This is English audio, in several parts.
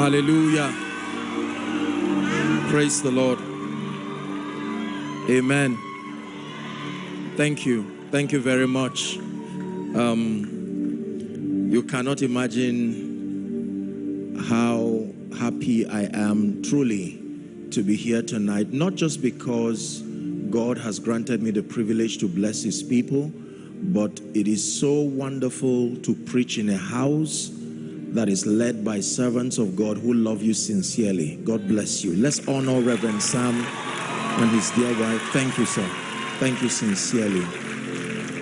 Hallelujah. Praise the Lord. Amen. Thank you. Thank you very much. Um, you cannot imagine how happy I am truly to be here tonight, not just because God has granted me the privilege to bless his people, but it is so wonderful to preach in a house that is led by servants of God who love you sincerely. God bless you. Let's honor Reverend Sam and his dear wife. Thank you, sir. Thank you sincerely.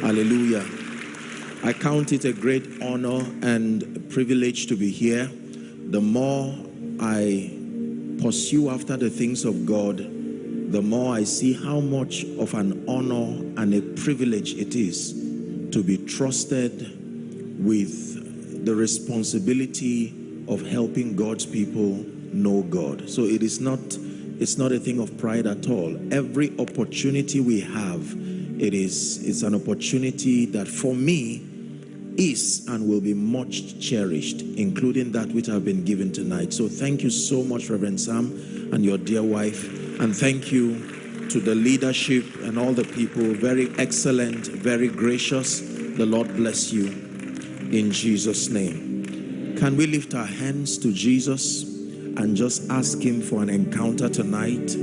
Hallelujah. I count it a great honor and privilege to be here. The more I pursue after the things of God, the more I see how much of an honor and a privilege it is to be trusted with the responsibility of helping God's people know God. So it is not it's not a thing of pride at all. Every opportunity we have, it is it's an opportunity that for me is and will be much cherished, including that which I've been given tonight. So thank you so much, Reverend Sam and your dear wife. And thank you to the leadership and all the people. Very excellent, very gracious. The Lord bless you in Jesus' name. Can we lift our hands to Jesus and just ask him for an encounter tonight?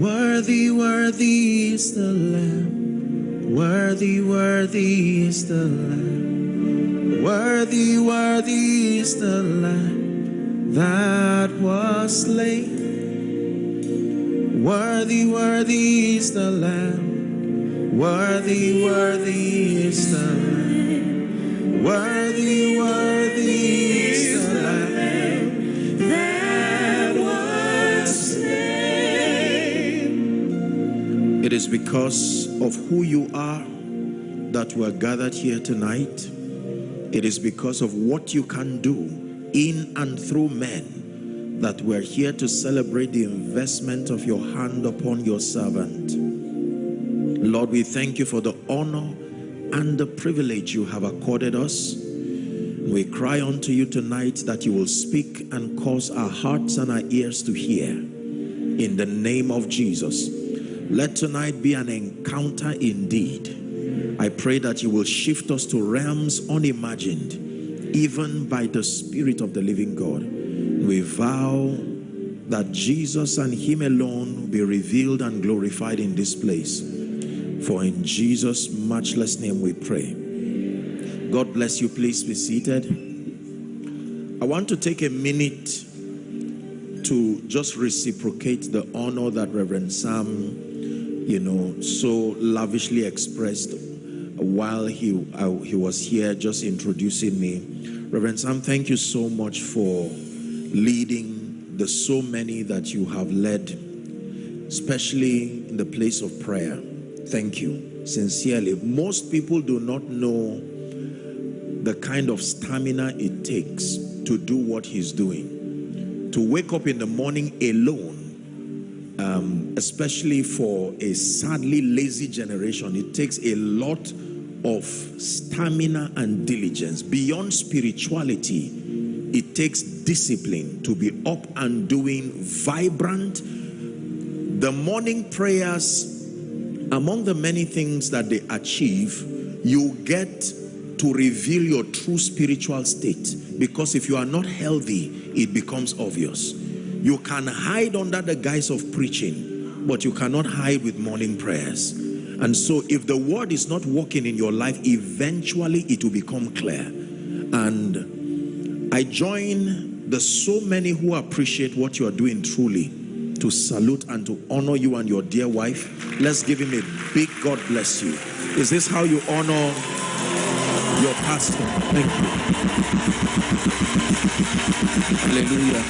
Worthy, worthy is the Lamb. Worthy, worthy is the Lamb. Worthy, worthy is the Lamb that was slain. Worthy, worthy is the Lamb. Worthy, worthy is the Lamb. Worthy, worthy is the Lamb that was. It is because of who you are that we are gathered here tonight. It is because of what you can do in and through men that we're here to celebrate the investment of your hand upon your servant. Lord, we thank you for the honor and the privilege you have accorded us. We cry unto you tonight that you will speak and cause our hearts and our ears to hear. In the name of Jesus, let tonight be an encounter indeed. I pray that you will shift us to realms unimagined, even by the Spirit of the living God. We vow that Jesus and him alone be revealed and glorified in this place. For in Jesus' matchless name we pray. God bless you. Please be seated. I want to take a minute to just reciprocate the honor that Reverend Sam, you know, so lavishly expressed while he, uh, he was here just introducing me. Reverend Sam, thank you so much for leading the so many that you have led, especially in the place of prayer. Thank you, sincerely. Most people do not know the kind of stamina it takes to do what he's doing. To wake up in the morning alone, um, especially for a sadly lazy generation, it takes a lot of stamina and diligence. Beyond spirituality, it takes discipline to be up and doing vibrant. The morning prayers, among the many things that they achieve, you get to reveal your true spiritual state. Because if you are not healthy it becomes obvious. You can hide under the guise of preaching but you cannot hide with morning prayers. And so if the word is not working in your life eventually it will become clear. And I join the so many who appreciate what you are doing truly to salute and to honor you and your dear wife let's give him a big God bless you is this how you honor your pastor. Thank you. Hallelujah.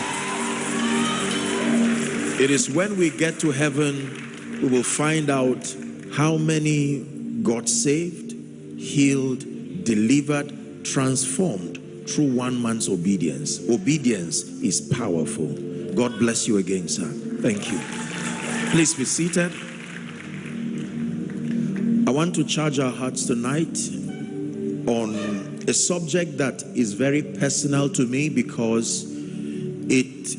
It is when we get to heaven, we will find out how many got saved, healed, delivered, transformed through one man's obedience. Obedience is powerful. God bless you again, sir. Thank you. Please be seated. I want to charge our hearts tonight on a subject that is very personal to me because it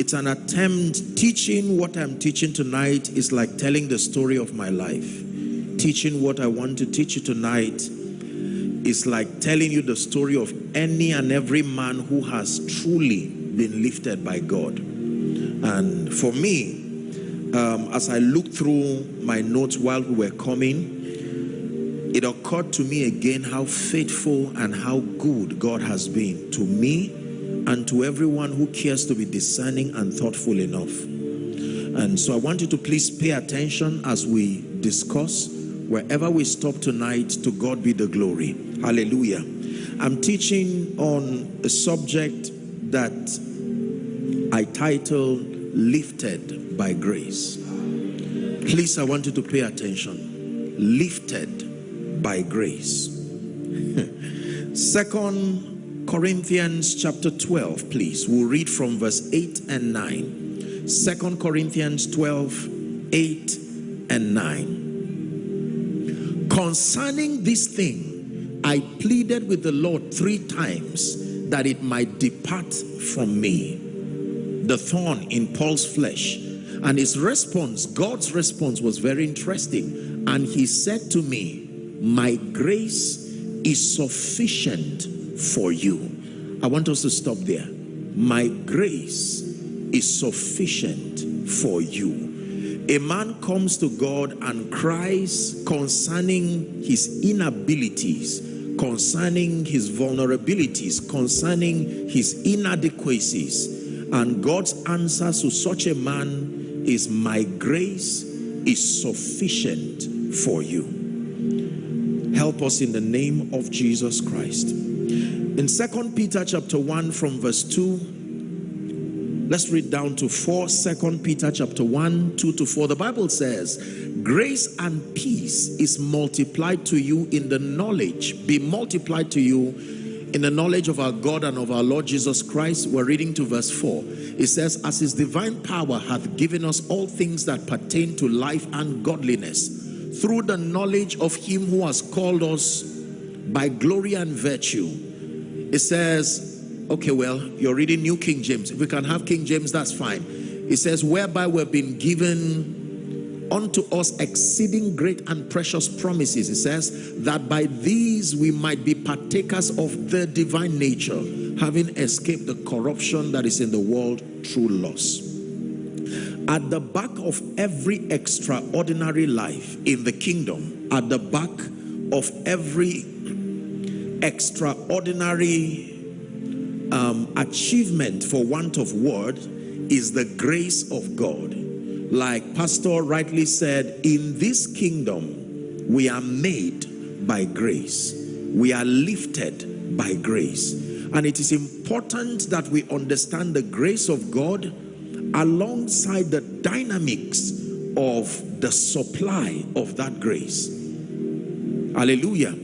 it's an attempt teaching what i'm teaching tonight is like telling the story of my life teaching what i want to teach you tonight is like telling you the story of any and every man who has truly been lifted by god and for me um, as i looked through my notes while we were coming it occurred to me again how faithful and how good god has been to me and to everyone who cares to be discerning and thoughtful enough. And so I want you to please pay attention as we discuss. Wherever we stop tonight, to God be the glory. Hallelujah. I'm teaching on a subject that I title Lifted by Grace. Please, I want you to pay attention. Lifted by grace. Second Corinthians chapter 12, please. We'll read from verse 8 and 9. Second Corinthians 12, 8 and 9. Concerning this thing, I pleaded with the Lord three times that it might depart from me. The thorn in Paul's flesh. And his response, God's response was very interesting. And he said to me, my grace is sufficient for you. I want us to stop there. My grace is sufficient for you. A man comes to God and cries concerning his inabilities, concerning his vulnerabilities, concerning his inadequacies. And God's answer to such a man is, my grace is sufficient for you. Help us in the name of Jesus Christ. In Second Peter chapter 1 from verse 2, let's read down to 4. Second Peter chapter 1, 2 to 4. The Bible says, Grace and peace is multiplied to you in the knowledge, be multiplied to you in the knowledge of our God and of our Lord Jesus Christ. We're reading to verse 4. It says, As his divine power hath given us all things that pertain to life and godliness, through the knowledge of him who has called us by glory and virtue. It says, okay, well, you're reading New King James. If we can have King James, that's fine. It says, whereby we've been given unto us exceeding great and precious promises. It says that by these we might be partakers of the divine nature, having escaped the corruption that is in the world through lust. At the back of every extraordinary life in the kingdom, at the back of every extraordinary um, achievement for want of word is the grace of God. Like Pastor rightly said, in this kingdom, we are made by grace. We are lifted by grace. And it is important that we understand the grace of God alongside the dynamics of the supply of that grace. Hallelujah.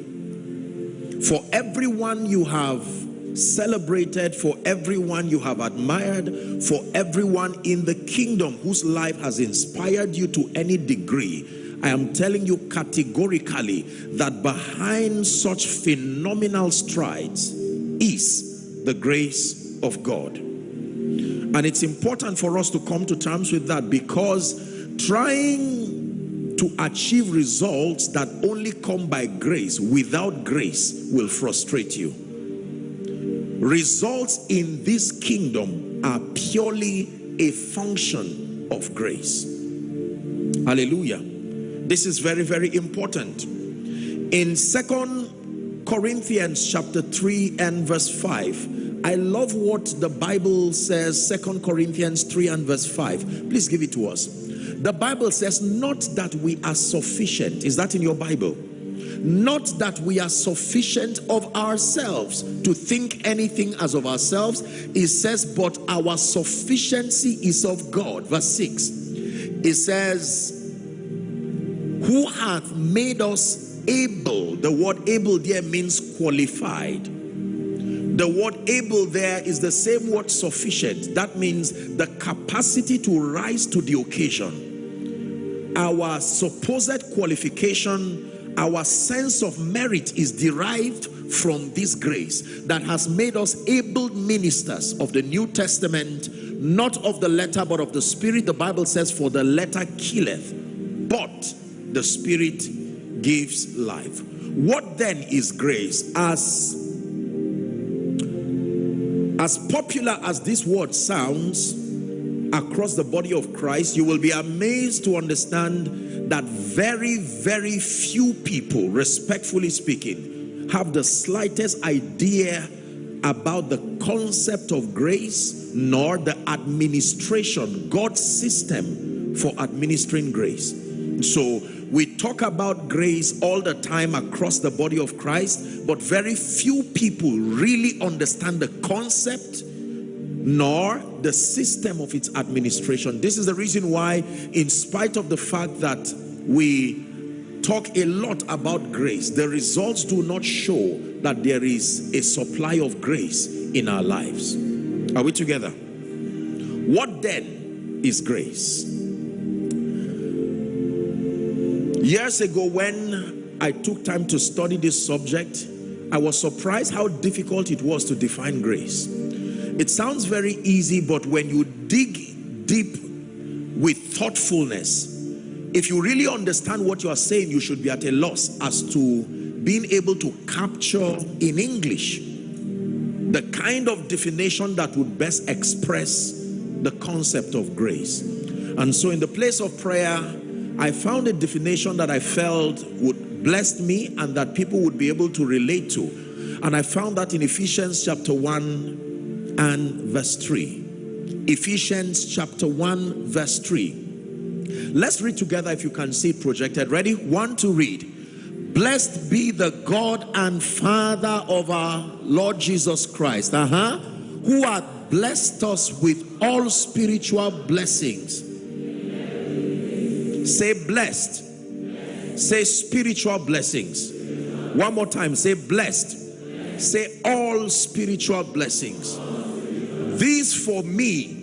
For everyone you have celebrated, for everyone you have admired, for everyone in the kingdom whose life has inspired you to any degree, I am telling you categorically that behind such phenomenal strides is the grace of God. And it's important for us to come to terms with that because trying to achieve results that only come by grace without grace will frustrate you results in this kingdom are purely a function of grace. Hallelujah. This is very very important. In second corinthians chapter 3 and verse 5 i love what the bible says second corinthians 3 and verse 5 please give it to us. The Bible says, not that we are sufficient. Is that in your Bible? Not that we are sufficient of ourselves to think anything as of ourselves. It says, but our sufficiency is of God. Verse 6. It says, who hath made us able. The word able there means qualified. The word able there is the same word sufficient. That means the capacity to rise to the occasion our supposed qualification our sense of merit is derived from this grace that has made us able ministers of the New Testament, not of the letter but of the Spirit. The Bible says, For the letter killeth, but the Spirit gives life. What then is grace? As, as popular as this word sounds across the body of Christ, you will be amazed to understand that very, very few people, respectfully speaking, have the slightest idea about the concept of grace nor the administration, God's system for administering grace. So we talk about grace all the time across the body of Christ, but very few people really understand the concept nor the system of its administration. This is the reason why, in spite of the fact that we talk a lot about grace, the results do not show that there is a supply of grace in our lives. Are we together? What then is grace? Years ago, when I took time to study this subject, I was surprised how difficult it was to define grace. It sounds very easy, but when you dig deep with thoughtfulness, if you really understand what you are saying, you should be at a loss as to being able to capture in English the kind of definition that would best express the concept of grace. And so in the place of prayer, I found a definition that I felt would bless me and that people would be able to relate to. And I found that in Ephesians chapter 1 and verse 3. Ephesians chapter 1 verse 3. Let's read together if you can see projected. Ready? One to read. Blessed be the God and Father of our Lord Jesus Christ, uh -huh, who hath blessed us with all spiritual blessings. Say blessed. Say spiritual blessings. One more time. Say blessed. Say all spiritual blessings. This for me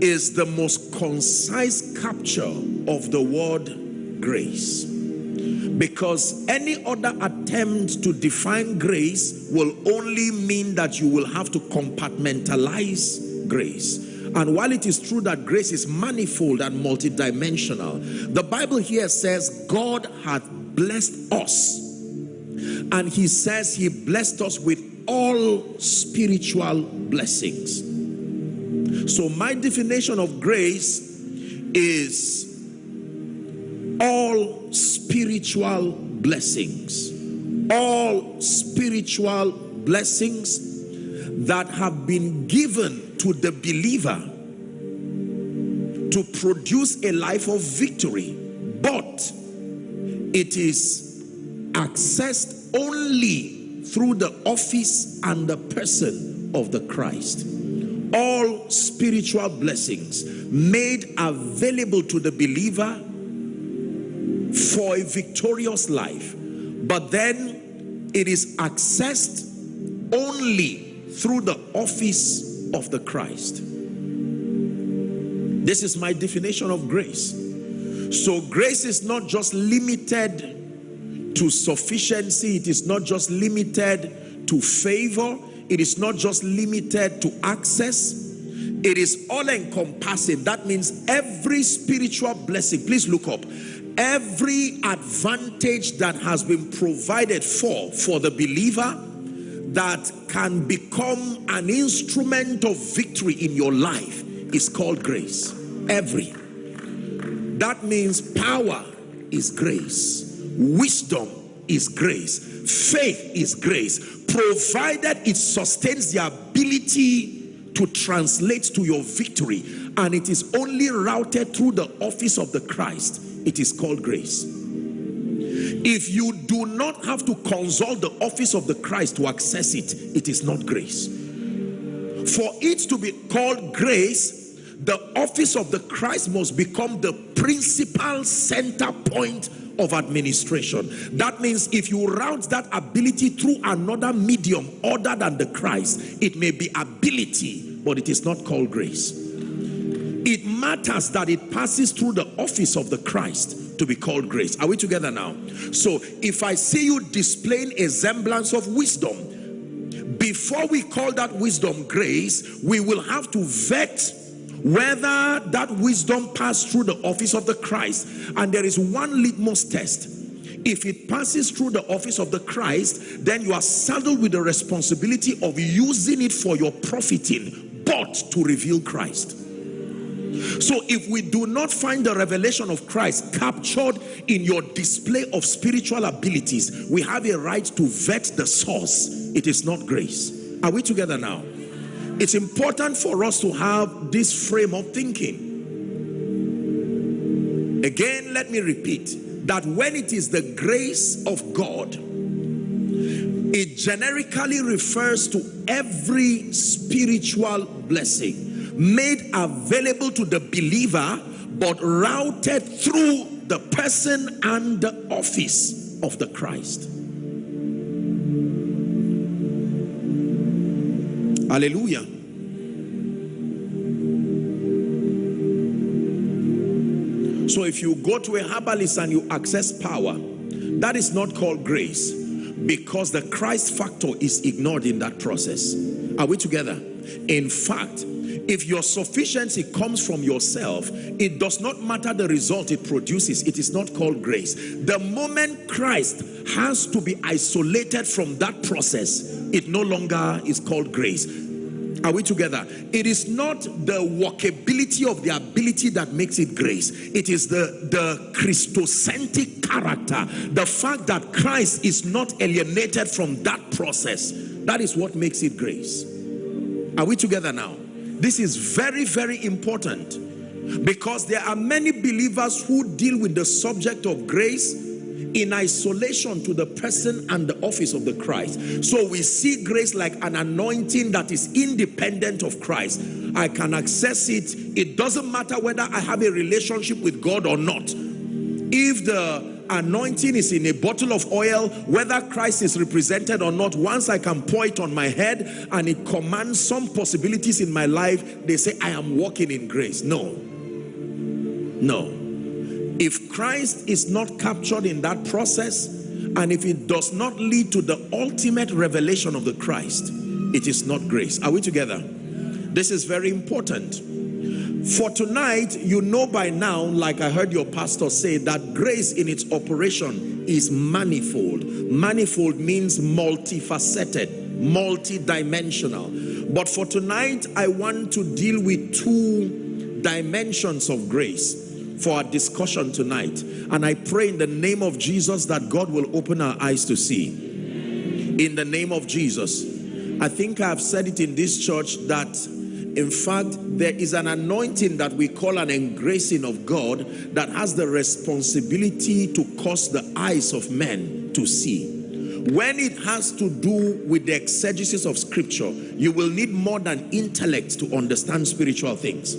is the most concise capture of the word grace because any other attempt to define grace will only mean that you will have to compartmentalize grace. And while it is true that grace is manifold and multidimensional, the Bible here says God hath blessed us. And he says he blessed us with all spiritual blessings. So my definition of grace is all spiritual blessings all spiritual blessings that have been given to the believer to produce a life of victory but it is accessed only through the office and the person of the Christ all spiritual blessings made available to the believer for a victorious life. But then it is accessed only through the office of the Christ. This is my definition of grace. So grace is not just limited to sufficiency. It is not just limited to favor. It is not just limited to access. It is all encompassing. That means every spiritual blessing. Please look up every advantage that has been provided for for the believer that can become an instrument of victory in your life is called grace every that means power is grace wisdom is grace faith is grace provided it sustains the ability to translate to your victory and it is only routed through the office of the Christ it is called grace. If you do not have to consult the office of the Christ to access it, it is not grace. For it to be called grace, the office of the Christ must become the principal center point of administration. That means if you route that ability through another medium other than the Christ, it may be ability, but it is not called grace. it matters that it passes through the office of the Christ to be called grace. Are we together now? So if I see you displaying a semblance of wisdom, before we call that wisdom grace, we will have to vet whether that wisdom passed through the office of the Christ. And there is one litmus test. If it passes through the office of the Christ, then you are saddled with the responsibility of using it for your profiting, but to reveal Christ. So if we do not find the revelation of Christ captured in your display of spiritual abilities, we have a right to vet the source. It is not grace. Are we together now? It's important for us to have this frame of thinking. Again, let me repeat that when it is the grace of God, it generically refers to every spiritual blessing made available to the believer but routed through the person and the office of the Christ. Hallelujah. So if you go to a herbalist and you access power, that is not called grace because the Christ factor is ignored in that process. Are we together? In fact, if your sufficiency comes from yourself, it does not matter the result it produces. It is not called grace. The moment Christ has to be isolated from that process, it no longer is called grace. Are we together? It is not the workability of the ability that makes it grace. It is the, the Christocentric character. The fact that Christ is not alienated from that process. That is what makes it grace. Are we together now? This is very, very important because there are many believers who deal with the subject of grace in isolation to the person and the office of the Christ. So we see grace like an anointing that is independent of Christ. I can access it. It doesn't matter whether I have a relationship with God or not. If the anointing is in a bottle of oil, whether Christ is represented or not, once I can pour it on my head and it commands some possibilities in my life, they say, I am walking in grace. No. No. If Christ is not captured in that process, and if it does not lead to the ultimate revelation of the Christ, it is not grace. Are we together? This is very important. For tonight, you know by now, like I heard your pastor say, that grace in its operation is manifold. Manifold means multifaceted, multidimensional. But for tonight, I want to deal with two dimensions of grace for our discussion tonight. And I pray in the name of Jesus that God will open our eyes to see. In the name of Jesus. I think I've said it in this church that in fact, there is an anointing that we call an engracing of God that has the responsibility to cause the eyes of men to see. When it has to do with the exegesis of scripture, you will need more than intellect to understand spiritual things.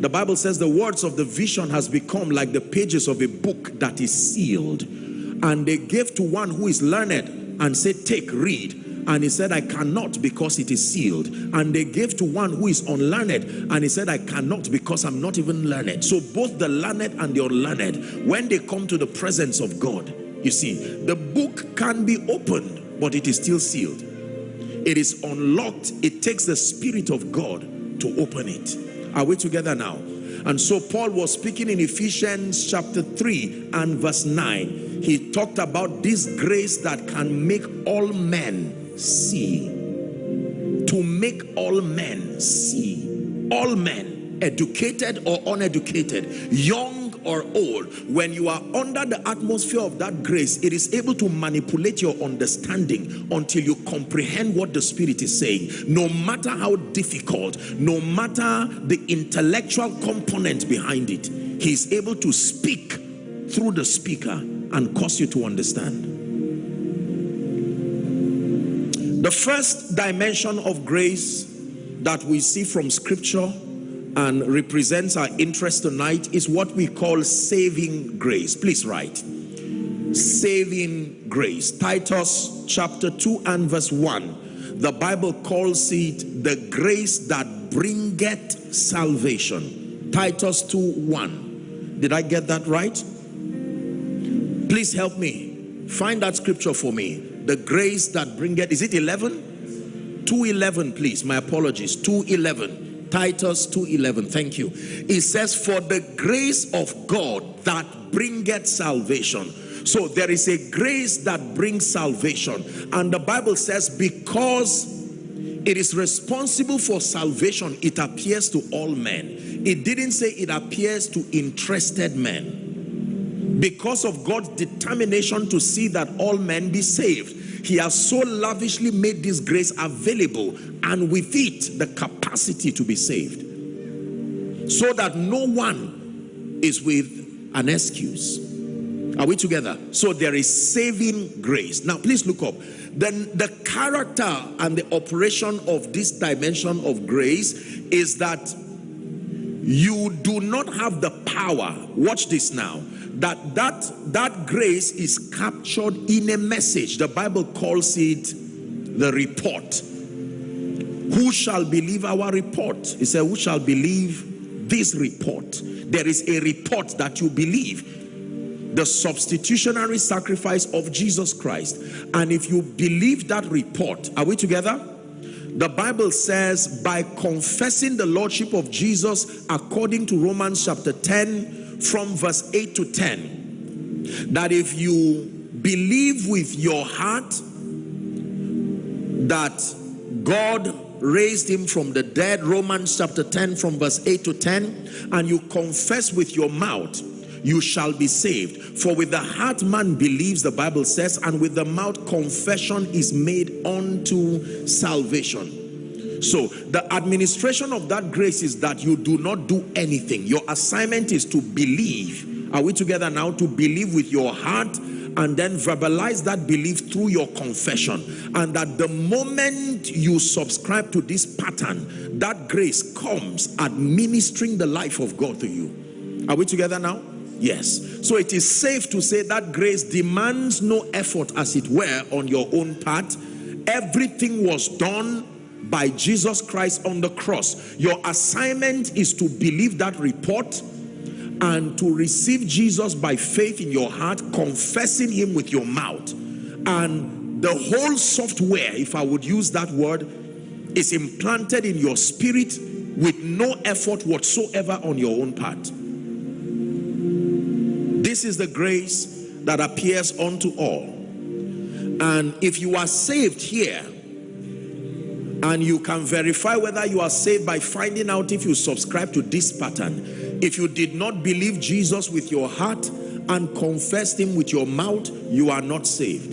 The Bible says the words of the vision has become like the pages of a book that is sealed. And they gave to one who is learned and said, take, read and he said, I cannot because it is sealed. And they gave to one who is unlearned. And he said, I cannot because I'm not even learned. So both the learned and the unlearned, when they come to the presence of God, you see, the book can be opened, but it is still sealed. It is unlocked. It takes the Spirit of God to open it. Are we together now? And so Paul was speaking in Ephesians chapter 3 and verse 9. He talked about this grace that can make all men see. To make all men see. All men, educated or uneducated, young or old, when you are under the atmosphere of that grace, it is able to manipulate your understanding until you comprehend what the Spirit is saying. No matter how difficult, no matter the intellectual component behind it, He is able to speak through the speaker and cause you to understand. The first dimension of grace that we see from scripture and represents our interest tonight is what we call saving grace. Please write. Saving grace. Titus chapter 2 and verse 1. The Bible calls it the grace that bringeth salvation Titus 2 1. Did I get that right? Please help me. Find that scripture for me. The grace that bringeth, is it 11? 211, please. My apologies. 211. Titus 2:11 thank you it says for the grace of God that bringeth salvation so there is a grace that brings salvation and the Bible says because it is responsible for salvation it appears to all men it didn't say it appears to interested men because of God's determination to see that all men be saved he has so lavishly made this grace available and with it the capacity to be saved. So that no one is with an excuse. Are we together? So there is saving grace. Now please look up. Then the character and the operation of this dimension of grace is that you do not have the power watch this now that that that grace is captured in a message. The bible calls it the report. Who shall believe our report? He said who shall believe this report? There is a report that you believe. The substitutionary sacrifice of Jesus Christ. And if you believe that report are we together? The Bible says by confessing the Lordship of Jesus according to Romans chapter 10 from verse 8 to 10 that if you believe with your heart that God raised him from the dead Romans chapter 10 from verse 8 to 10 and you confess with your mouth you shall be saved. For with the heart man believes, the Bible says, and with the mouth confession is made unto salvation. So the administration of that grace is that you do not do anything. Your assignment is to believe. Are we together now? To believe with your heart and then verbalize that belief through your confession. And that the moment you subscribe to this pattern, that grace comes administering the life of God to you. Are we together now? Yes. So it is safe to say that grace demands no effort, as it were, on your own part. Everything was done by Jesus Christ on the cross. Your assignment is to believe that report and to receive Jesus by faith in your heart, confessing him with your mouth. And the whole software, if I would use that word, is implanted in your spirit with no effort whatsoever on your own part. This is the grace that appears unto all. And if you are saved here, and you can verify whether you are saved by finding out if you subscribe to this pattern. If you did not believe Jesus with your heart and confessed him with your mouth, you are not saved.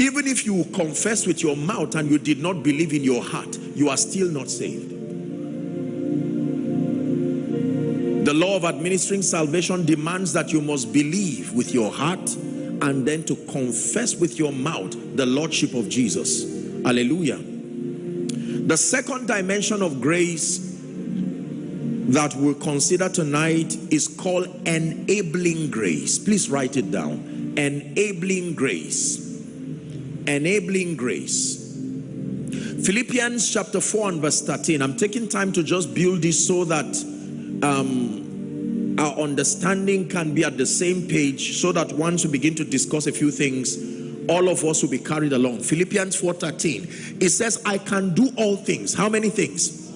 Even if you confess with your mouth and you did not believe in your heart, you are still not saved. The law of administering salvation demands that you must believe with your heart and then to confess with your mouth the Lordship of Jesus. Hallelujah. The second dimension of grace that we'll consider tonight is called enabling grace. Please write it down. Enabling grace. Enabling grace. Philippians chapter 4 and verse 13. I'm taking time to just build this so that um, our understanding can be at the same page so that once we begin to discuss a few things, all of us will be carried along. Philippians 4.13, it says, I can do all things. How many things?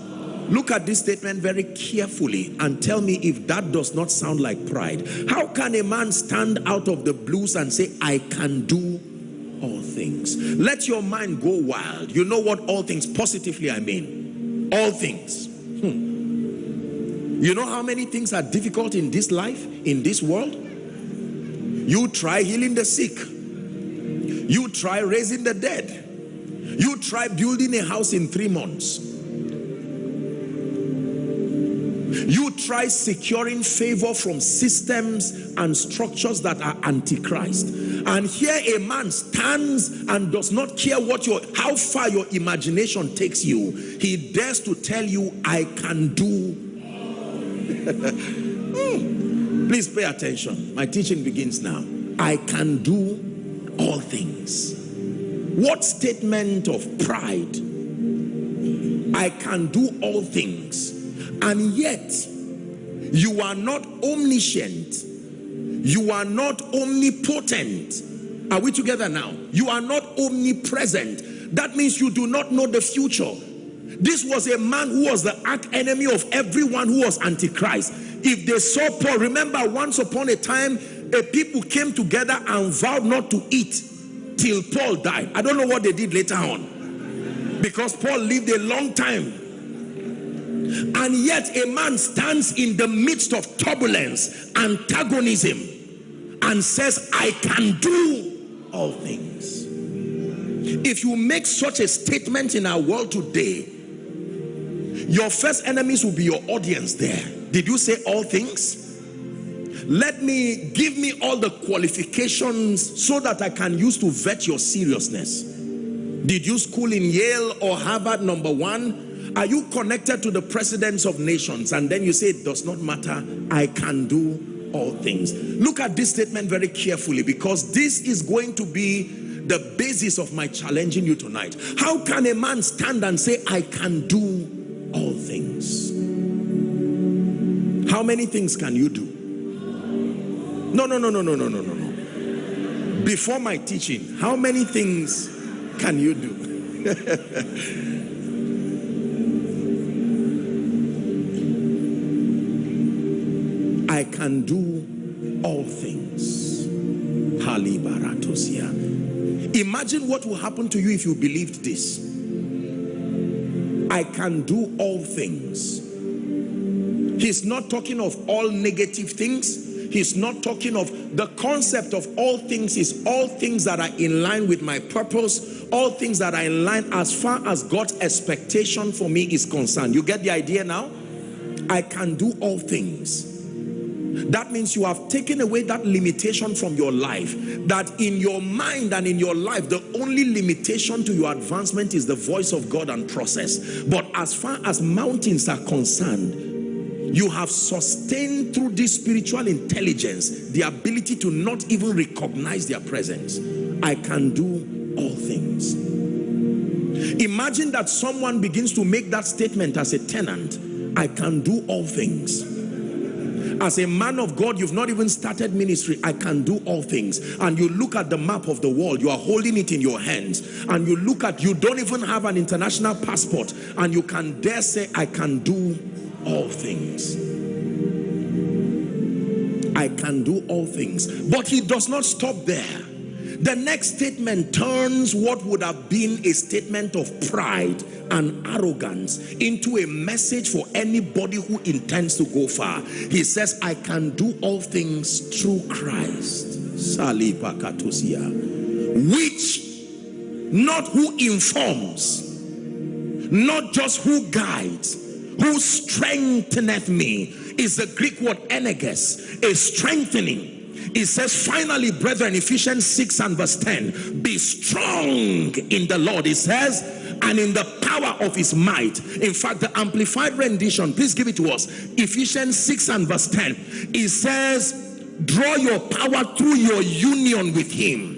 Look at this statement very carefully and tell me if that does not sound like pride. How can a man stand out of the blues and say, I can do all things? Let your mind go wild. You know what all things, positively I mean. All things. Hmm. You know how many things are difficult in this life, in this world? You try healing the sick. You try raising the dead. You try building a house in three months. You try securing favor from systems and structures that are antichrist. And here a man stands and does not care what your how far your imagination takes you. He dares to tell you, I can do Hmm. Please pay attention. My teaching begins now. I can do all things. What statement of pride? I can do all things. And yet, You are not omniscient. You are not omnipotent. Are we together now? You are not omnipresent. That means you do not know the future. This was a man who was the arch enemy of everyone who was antichrist. If they saw Paul, remember once upon a time, a people came together and vowed not to eat till Paul died. I don't know what they did later on. Because Paul lived a long time. And yet a man stands in the midst of turbulence, antagonism, and says, I can do all things. If you make such a statement in our world today, your first enemies will be your audience there. Did you say all things? Let me give me all the qualifications so that I can use to vet your seriousness. Did you school in Yale or Harvard number one? Are you connected to the presidents of nations? And then you say it does not matter. I can do all things. Look at this statement very carefully because this is going to be the basis of my challenging you tonight. How can a man stand and say, I can do all things? How many things can you do? No, no, no, no, no, no, no, no. Before my teaching, how many things can you do? I can do all things. Imagine what will happen to you if you believed this. I can do all things. He's not talking of all negative things. He's not talking of the concept of all things is all things that are in line with my purpose, all things that are in line as far as God's expectation for me is concerned. You get the idea now? I can do all things. That means you have taken away that limitation from your life. That in your mind and in your life, the only limitation to your advancement is the voice of God and process. But as far as mountains are concerned, you have sustained through this spiritual intelligence the ability to not even recognize their presence. I can do all things. Imagine that someone begins to make that statement as a tenant. I can do all things. As a man of God, you've not even started ministry. I can do all things. And you look at the map of the world, you are holding it in your hands. And you look at, you don't even have an international passport. And you can dare say, I can do all things. I can do all things. But he does not stop there. The next statement turns what would have been a statement of pride and arrogance into a message for anybody who intends to go far. He says, I can do all things through Christ. Which not who informs, not just who guides, who strengtheneth me is the Greek word energes, a strengthening. It says, finally, brethren, Ephesians 6 and verse 10, be strong in the Lord. It says, and in the power of his might. In fact, the amplified rendition, please give it to us. Ephesians 6 and verse 10. It says, draw your power through your union with him.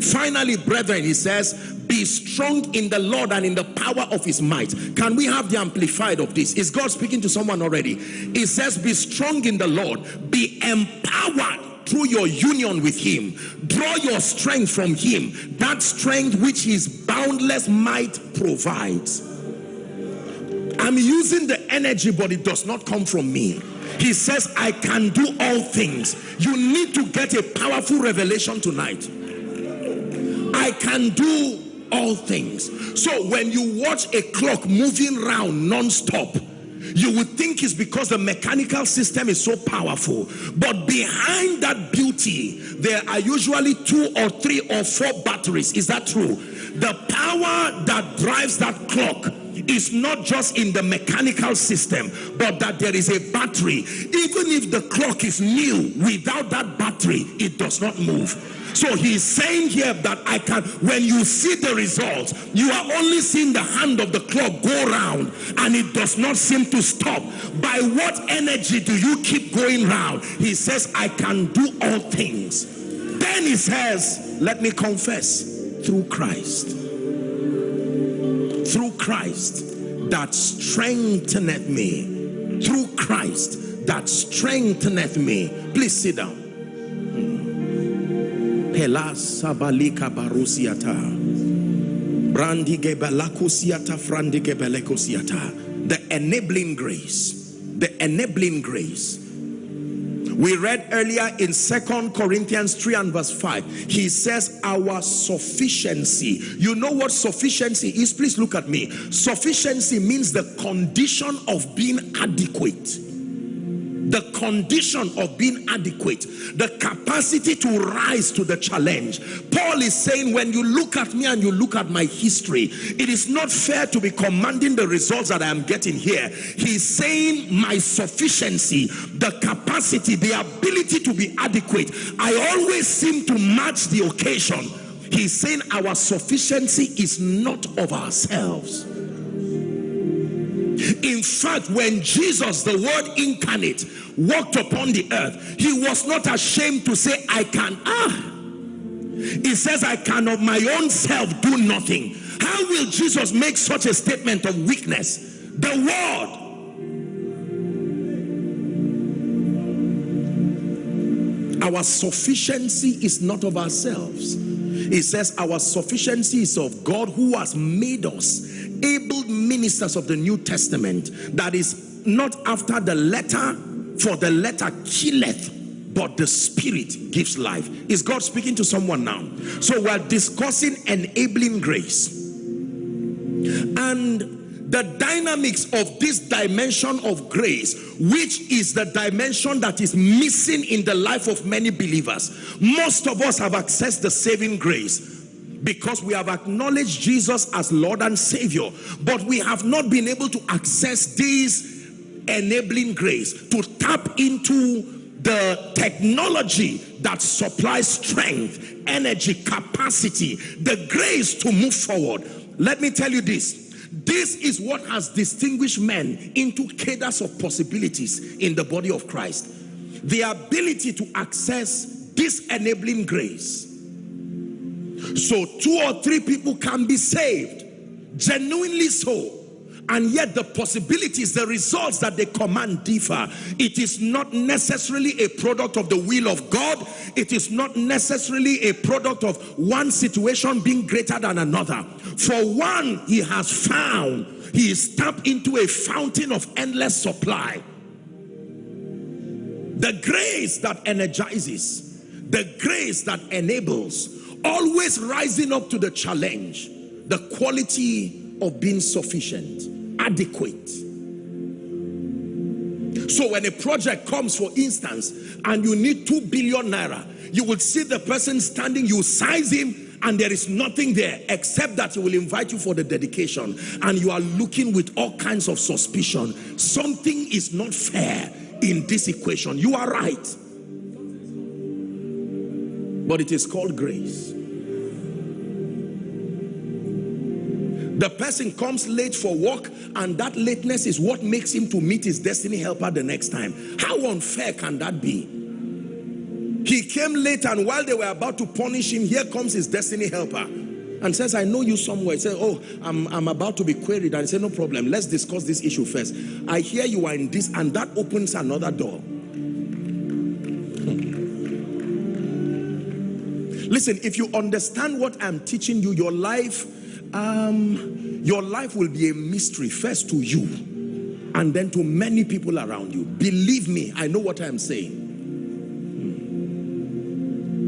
Finally, brethren, he says, be strong in the Lord and in the power of his might. Can we have the amplified of this? Is God speaking to someone already? It says, be strong in the Lord, be empowered through your union with him. Draw your strength from him. That strength which his boundless might provides. I'm using the energy but it does not come from me. He says i can do all things. You need to get a powerful revelation tonight i can do all things. So when you watch a clock moving round non-stop, you would think it's because the mechanical system is so powerful. But behind that beauty, there are usually two or three or four batteries. Is that true? The power that drives that clock is not just in the mechanical system, but that there is a battery. Even if the clock is new, without that battery, it does not move. So he's saying here that I can, when you see the results, you are only seeing the hand of the clock go round and it does not seem to stop. By what energy do you keep going round? He says, I can do all things. Then he says, let me confess, through Christ. Through Christ that strengtheneth me. Through Christ that strengtheneth me. Please sit down. Barusiata. The enabling grace. The enabling grace we read earlier in Second Corinthians 3 and verse 5. He says, Our sufficiency. You know what sufficiency is? Please look at me. Sufficiency means the condition of being adequate the condition of being adequate, the capacity to rise to the challenge. Paul is saying, when you look at me and you look at my history, it is not fair to be commanding the results that I am getting here. He's saying my sufficiency, the capacity, the ability to be adequate. I always seem to match the occasion. He's saying our sufficiency is not of ourselves in fact, when Jesus, the word incarnate, walked upon the earth, he was not ashamed to say, I can. Ah, he says, I can of my own self do nothing. How will Jesus make such a statement of weakness? The word. Our sufficiency is not of ourselves. He says our sufficiency is of God who has made us able ministers of the New Testament that is not after the letter for the letter killeth but the spirit gives life. Is God speaking to someone now? So we're discussing enabling grace. And the dynamics of this dimension of grace which is the dimension that is missing in the life of many believers. Most of us have accessed the saving grace because we have acknowledged Jesus as Lord and Savior, but we have not been able to access this enabling grace to tap into the technology that supplies strength, energy, capacity, the grace to move forward. Let me tell you this. This is what has distinguished men into cadres of possibilities in the body of Christ. The ability to access this enabling grace so two or three people can be saved, genuinely so. And yet the possibilities, the results that they command differ. It is not necessarily a product of the will of God. It is not necessarily a product of one situation being greater than another. For one, he has found, he is tapped into a fountain of endless supply. The grace that energizes, the grace that enables, always rising up to the challenge the quality of being sufficient adequate. So when a project comes for instance and you need two billion naira you will see the person standing you size him and there is nothing there except that he will invite you for the dedication. And you are looking with all kinds of suspicion. Something is not fair in this equation. You are right but it is called grace. The person comes late for work and that lateness is what makes him to meet his destiny helper the next time. How unfair can that be? He came late and while they were about to punish him, here comes his destiny helper and says, I know you somewhere. He said, oh, I'm, I'm about to be queried. And he said, no problem. Let's discuss this issue first. I hear you are in this and that opens another door. Listen, if you understand what I'm teaching you, your life, um, your life will be a mystery first to you and then to many people around you. Believe me, I know what I'm saying.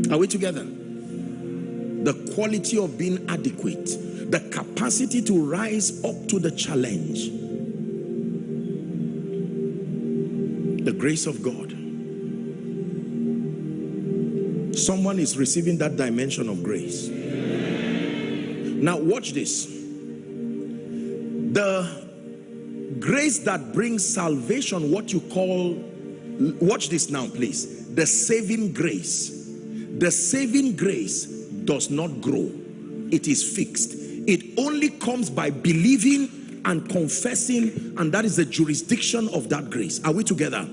Hmm. Are we together? The quality of being adequate, the capacity to rise up to the challenge. The grace of God Someone is receiving that dimension of grace. Now watch this. The grace that brings salvation, what you call, watch this now please. The saving grace. The saving grace does not grow. It is fixed. It only comes by believing and confessing and that is the jurisdiction of that grace. Are we together?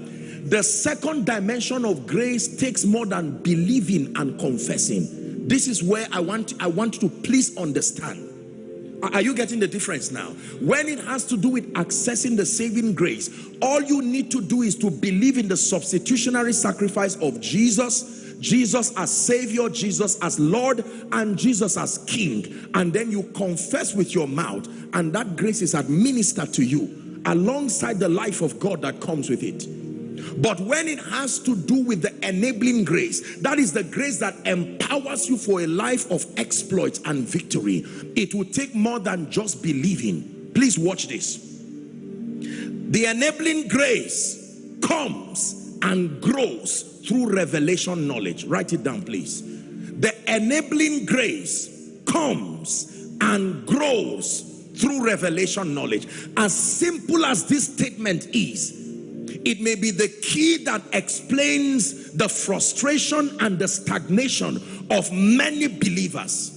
The second dimension of grace takes more than believing and confessing. This is where I want, I want to please understand. Are you getting the difference now? When it has to do with accessing the saving grace, all you need to do is to believe in the substitutionary sacrifice of Jesus, Jesus as Savior, Jesus as Lord, and Jesus as King. And then you confess with your mouth, and that grace is administered to you alongside the life of God that comes with it. But when it has to do with the enabling grace, that is the grace that empowers you for a life of exploits and victory. It will take more than just believing. Please watch this. The enabling grace comes and grows through revelation knowledge. Write it down, please. The enabling grace comes and grows through revelation knowledge. As simple as this statement is, it may be the key that explains the frustration and the stagnation of many believers.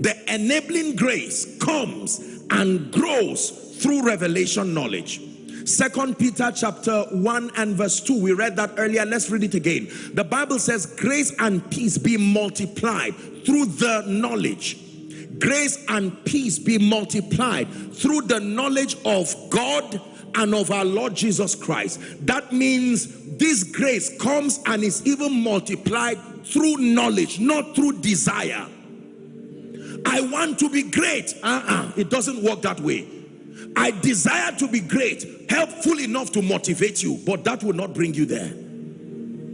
The enabling grace comes and grows through revelation knowledge. Second Peter chapter 1 and verse 2. We read that earlier. Let's read it again. The Bible says, grace and peace be multiplied through the knowledge. Grace and peace be multiplied through the knowledge of God and of our Lord Jesus Christ. That means this grace comes and is even multiplied through knowledge, not through desire. I want to be great. Uh-uh. It doesn't work that way. I desire to be great, helpful enough to motivate you, but that will not bring you there.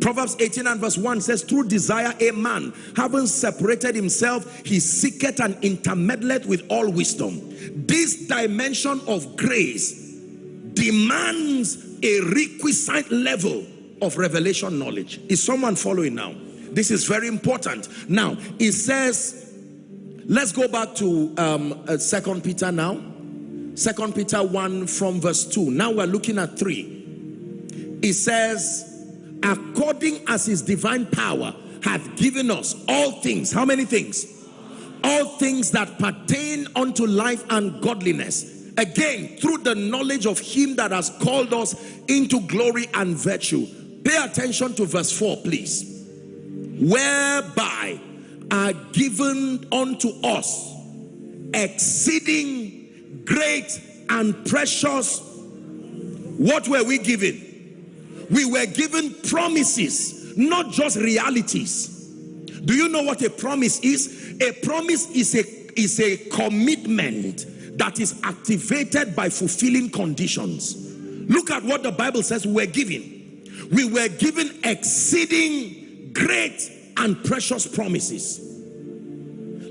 Proverbs 18 and verse 1 says, Through desire a man, having separated himself, he seeketh and intermeddleth with all wisdom. This dimension of grace demands a requisite level of revelation knowledge. Is someone following now? This is very important. Now, it says, let's go back to um, uh, Second Peter now. Second Peter 1 from verse 2. Now we're looking at 3. It says, according as his divine power hath given us all things. How many things? All things that pertain unto life and godliness Again, through the knowledge of him that has called us into glory and virtue. Pay attention to verse 4, please. Whereby are given unto us exceeding great and precious. What were we given? We were given promises, not just realities. Do you know what a promise is? A promise is a, is a commitment that is activated by fulfilling conditions. Look at what the Bible says we were given. We were given exceeding great and precious promises.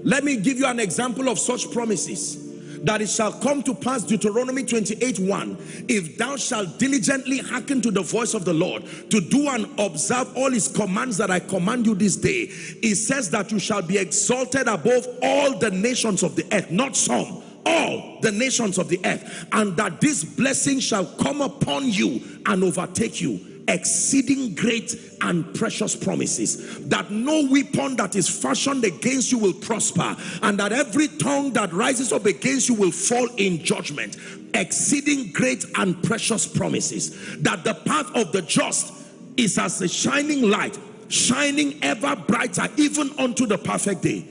Let me give you an example of such promises. That it shall come to pass, Deuteronomy 28 1. If thou shalt diligently hearken to the voice of the Lord, to do and observe all his commands that I command you this day, it says that you shall be exalted above all the nations of the earth, not some all the nations of the earth and that this blessing shall come upon you and overtake you exceeding great and precious promises. That no weapon that is fashioned against you will prosper and that every tongue that rises up against you will fall in judgment exceeding great and precious promises. That the path of the just is as a shining light shining ever brighter even unto the perfect day.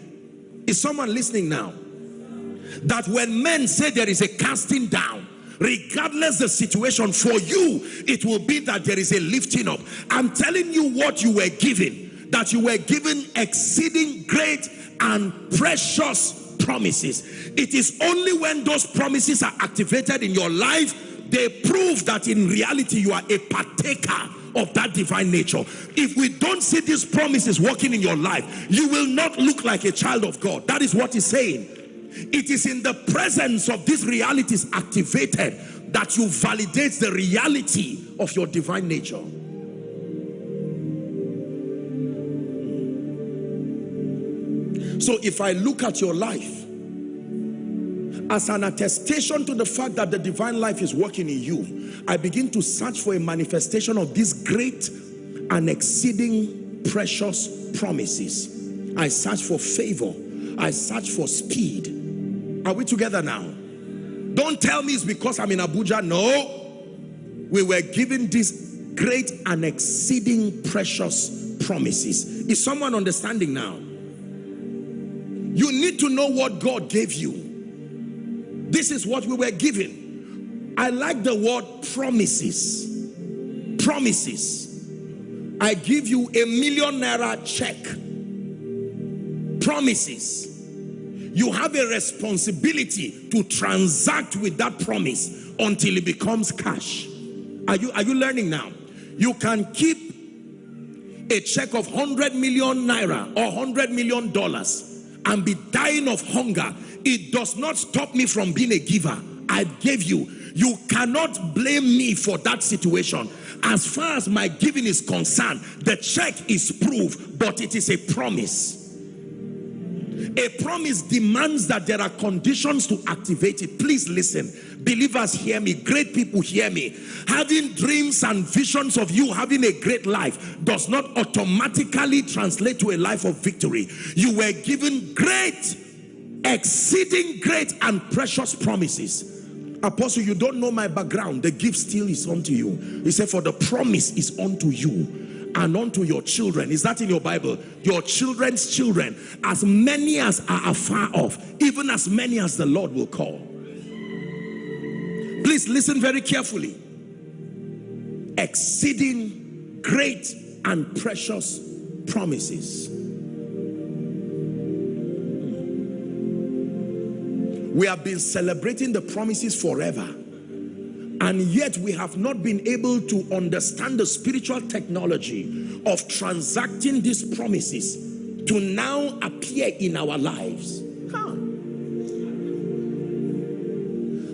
Is someone listening now that when men say there is a casting down regardless the situation for you it will be that there is a lifting up. I'm telling you what you were given that you were given exceeding great and precious promises. It is only when those promises are activated in your life they prove that in reality you are a partaker of that divine nature. If we don't see these promises working in your life you will not look like a child of god. That is what he's saying it is in the presence of these realities activated that you validate the reality of your divine nature. So if I look at your life as an attestation to the fact that the divine life is working in you, I begin to search for a manifestation of these great and exceeding precious promises. I search for favor. I search for speed. Are we together now? Don't tell me it's because I'm in Abuja. No. We were given these great and exceeding precious promises. Is someone understanding now? You need to know what God gave you. This is what we were given. I like the word promises. Promises. I give you a million naira check. Promises. You have a responsibility to transact with that promise until it becomes cash. Are you, are you learning now? You can keep a check of 100 million naira or 100 million dollars and be dying of hunger. It does not stop me from being a giver. I gave you. You cannot blame me for that situation. As far as my giving is concerned the check is proof but it is a promise a promise demands that there are conditions to activate it. Please listen. Believers hear me. Great people hear me. Having dreams and visions of you having a great life does not automatically translate to a life of victory. You were given great exceeding great and precious promises. Apostle you don't know my background. The gift still is unto you. He said for the promise is unto you and unto your children. Is that in your bible? Your children's children as many as are afar off even as many as the lord will call. Please listen very carefully. Exceeding great and precious promises. We have been celebrating the promises forever and yet we have not been able to understand the spiritual technology of transacting these promises to now appear in our lives. Come.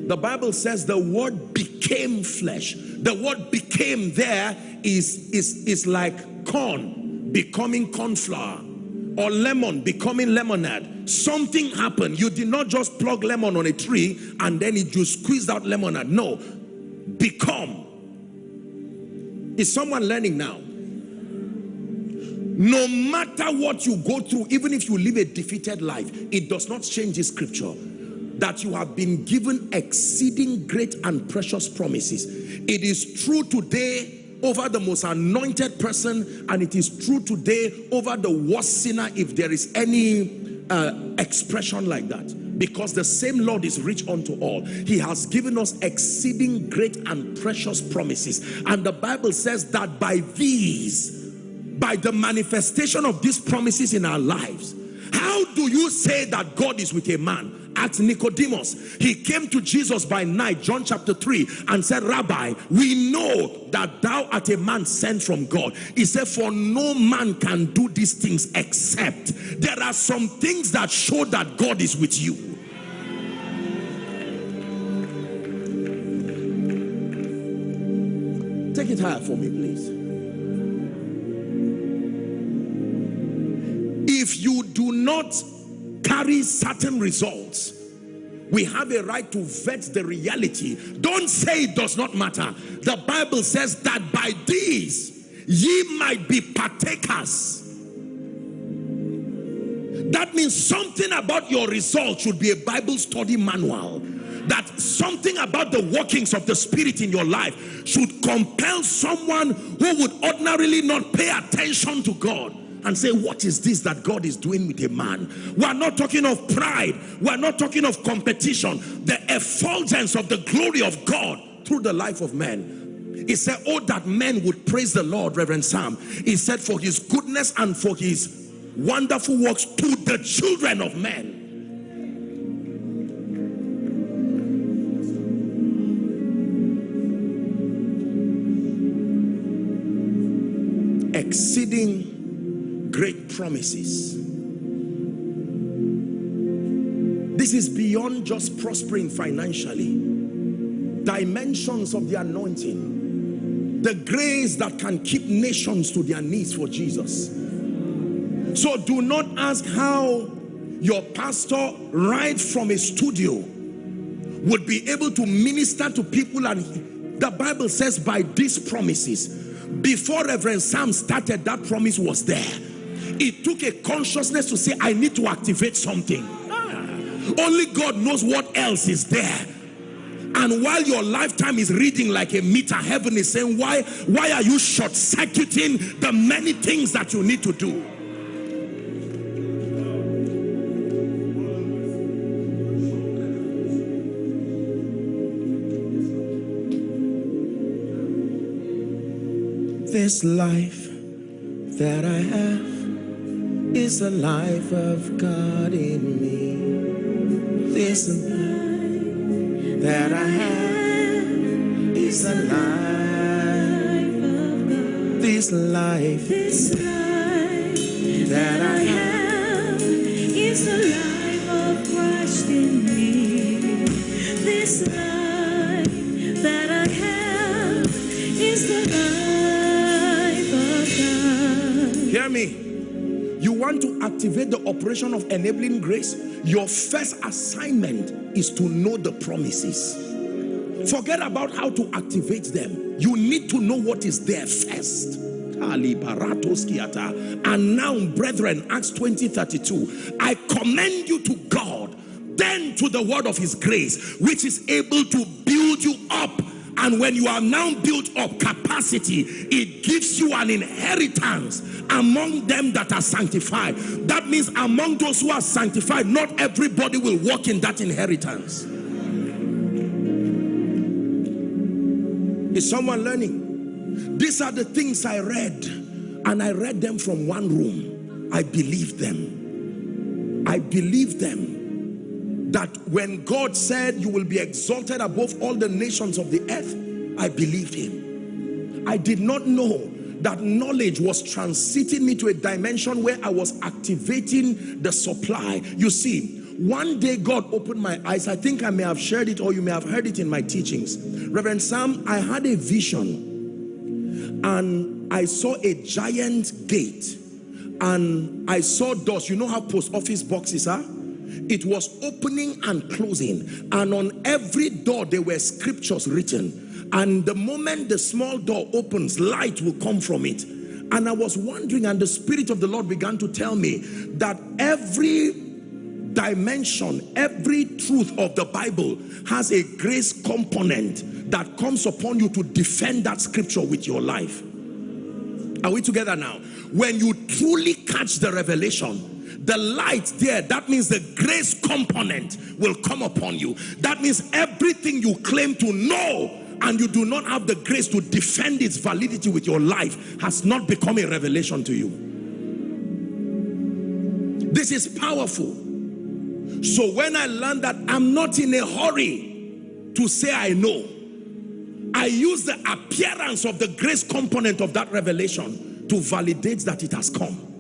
The Bible says the word became flesh. The word became there is, is, is like corn becoming corn flour or lemon becoming lemonade. Something happened. You did not just plug lemon on a tree and then it just squeezed out lemonade. No, become. Is someone learning now? No matter what you go through, even if you live a defeated life, it does not change this scripture that you have been given exceeding great and precious promises. It is true today over the most anointed person and it is true today over the worst sinner if there is any uh, expression like that because the same Lord is rich unto all. He has given us exceeding great and precious promises. And the Bible says that by these, by the manifestation of these promises in our lives, how do you say that God is with a man? At Nicodemus. He came to Jesus by night, John chapter 3, and said, Rabbi, we know that thou art a man sent from God. He said, for no man can do these things except. There are some things that show that God is with you. Take it higher for me, please. If you do not carry certain results, we have a right to vet the reality. Don't say it does not matter. The Bible says that by these ye might be partakers. That means something about your result should be a Bible study manual that something about the workings of the spirit in your life should compel someone who would ordinarily not pay attention to God and say, what is this that God is doing with a man? We're not talking of pride. We're not talking of competition. The effulgence of the glory of God through the life of men. He said, oh, that men would praise the Lord, Reverend Sam. He said, for his goodness and for his wonderful works to the children of men. exceeding great promises. This is beyond just prospering financially. Dimensions of the anointing. The grace that can keep nations to their knees for Jesus. So do not ask how your pastor right from a studio would be able to minister to people and the Bible says by these promises before Reverend Sam started, that promise was there. It took a consciousness to say, I need to activate something. Only God knows what else is there. And while your lifetime is reading like a meter, heaven is saying, why, why are you short-circuiting the many things that you need to do? This life that I have is the life of God in me. This life that I have is the life of God. This life, This life that I have is the life of Christ in me. This life that I have is the life of God. hear me. Want to activate the operation of enabling grace? Your first assignment is to know the promises. Forget about how to activate them. You need to know what is there first. And now, brethren, Acts 20 32, I commend you to God, then to the word of his grace, which is able to build you up. And when you are now built up capacity, it gives you an inheritance among them that are sanctified. That means among those who are sanctified, not everybody will walk in that inheritance. Is someone learning? These are the things I read, and I read them from one room. I believe them. I believe them that when God said you will be exalted above all the nations of the earth, I believed him. I did not know that knowledge was transiting me to a dimension where I was activating the supply. You see, one day God opened my eyes. I think I may have shared it or you may have heard it in my teachings. Reverend Sam, I had a vision and I saw a giant gate and I saw doors. You know how post office boxes are? It was opening and closing and on every door there were scriptures written and the moment the small door opens light will come from it and I was wondering and the spirit of the Lord began to tell me that every dimension, every truth of the Bible has a grace component that comes upon you to defend that scripture with your life. Are we together now? When you truly catch the revelation, the light there, that means the grace component will come upon you. That means everything you claim to know and you do not have the grace to defend its validity with your life has not become a revelation to you. This is powerful. So when I learned that I'm not in a hurry to say I know, I use the appearance of the grace component of that revelation to validate that it has come.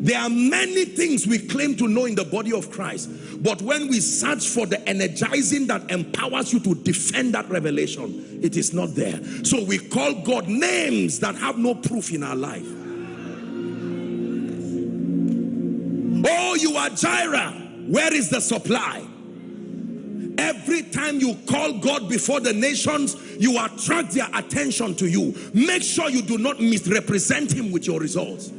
There are many things we claim to know in the body of Christ, but when we search for the energizing that empowers you to defend that revelation, it is not there. So we call God names that have no proof in our life. Oh, you are Jireh. Where is the supply? Every time you call God before the nations, you attract their attention to you. Make sure you do not misrepresent him with your results.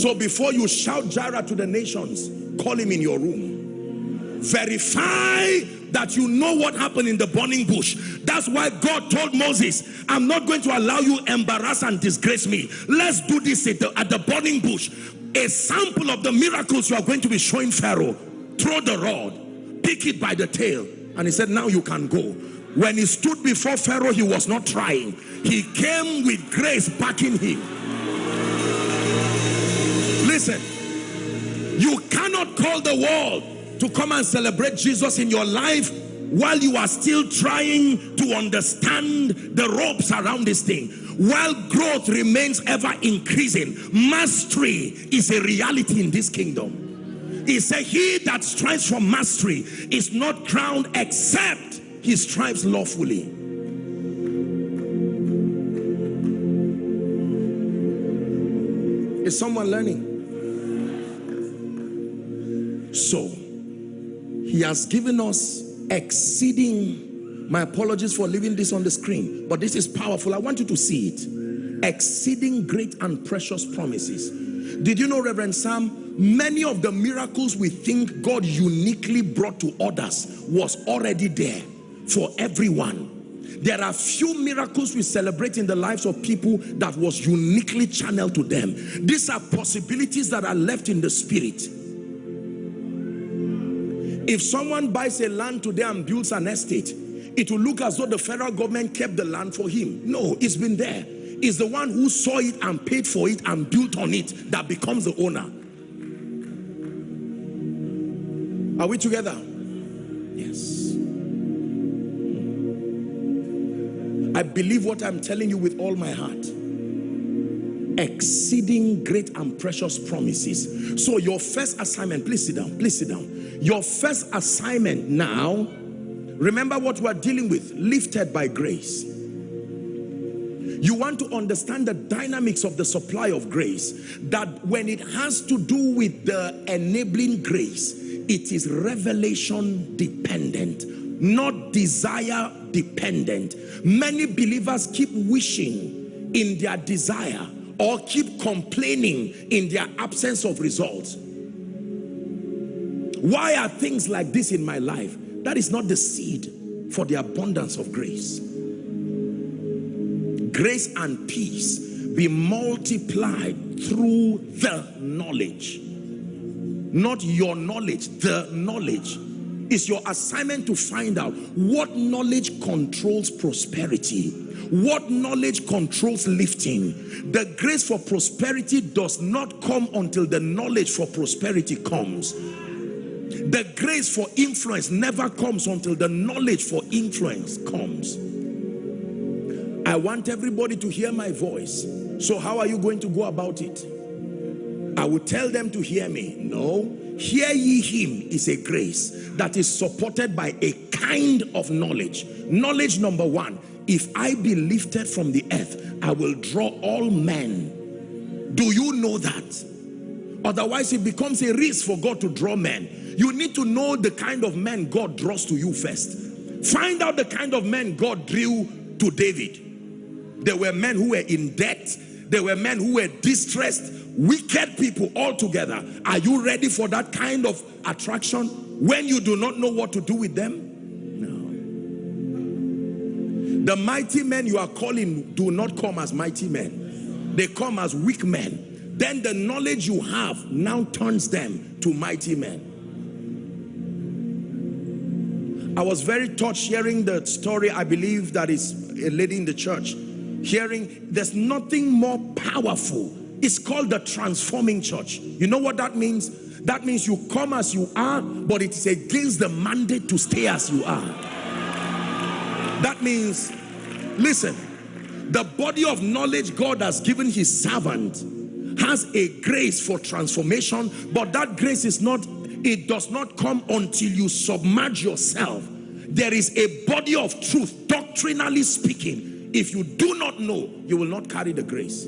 So before you shout Jireh to the nations, call him in your room. Verify that you know what happened in the burning bush. That's why God told Moses, I'm not going to allow you embarrass and disgrace me. Let's do this at the, at the burning bush. A sample of the miracles you are going to be showing Pharaoh. Throw the rod, pick it by the tail. And he said, now you can go. When he stood before Pharaoh, he was not trying. He came with grace backing him. Listen, you cannot call the world to come and celebrate Jesus in your life while you are still trying to understand the ropes around this thing. While growth remains ever increasing, mastery is a reality in this kingdom. He said, he that strives for mastery is not crowned except he strives lawfully. Is someone learning? So, he has given us exceeding, my apologies for leaving this on the screen, but this is powerful. I want you to see it. Exceeding great and precious promises. Did you know, Reverend Sam, many of the miracles we think God uniquely brought to others was already there for everyone. There are few miracles we celebrate in the lives of people that was uniquely channeled to them. These are possibilities that are left in the spirit. If someone buys a land today and builds an estate, it will look as though the federal government kept the land for him. No, it's been there. It's the one who saw it and paid for it and built on it that becomes the owner. Are we together? Yes. I believe what I'm telling you with all my heart. Exceeding great and precious promises. So your first assignment, please sit down, please sit down. Your first assignment now, remember what we're dealing with, lifted by grace. You want to understand the dynamics of the supply of grace, that when it has to do with the enabling grace, it is revelation dependent, not desire dependent. Many believers keep wishing in their desire or keep complaining in their absence of results. Why are things like this in my life? That is not the seed for the abundance of grace. Grace and peace be multiplied through the knowledge. Not your knowledge, the knowledge it's your assignment to find out what knowledge controls prosperity. What knowledge controls lifting. The grace for prosperity does not come until the knowledge for prosperity comes. The grace for influence never comes until the knowledge for influence comes. I want everybody to hear my voice. So how are you going to go about it? I will tell them to hear me. No, Hear ye him is a grace that is supported by a kind of knowledge. Knowledge number one, if I be lifted from the earth, I will draw all men. Do you know that? Otherwise, it becomes a risk for God to draw men. You need to know the kind of men God draws to you first. Find out the kind of men God drew to David. There were men who were in debt. There were men who were distressed wicked people all together. Are you ready for that kind of attraction when you do not know what to do with them? No. The mighty men you are calling do not come as mighty men. They come as weak men. Then the knowledge you have now turns them to mighty men. I was very touched hearing the story I believe that is a lady in the church. Hearing there's nothing more powerful it's called the transforming church. You know what that means? That means you come as you are, but it is against the mandate to stay as you are. That means, listen, the body of knowledge God has given his servant has a grace for transformation, but that grace is not, it does not come until you submerge yourself. There is a body of truth, doctrinally speaking. If you do not know, you will not carry the grace.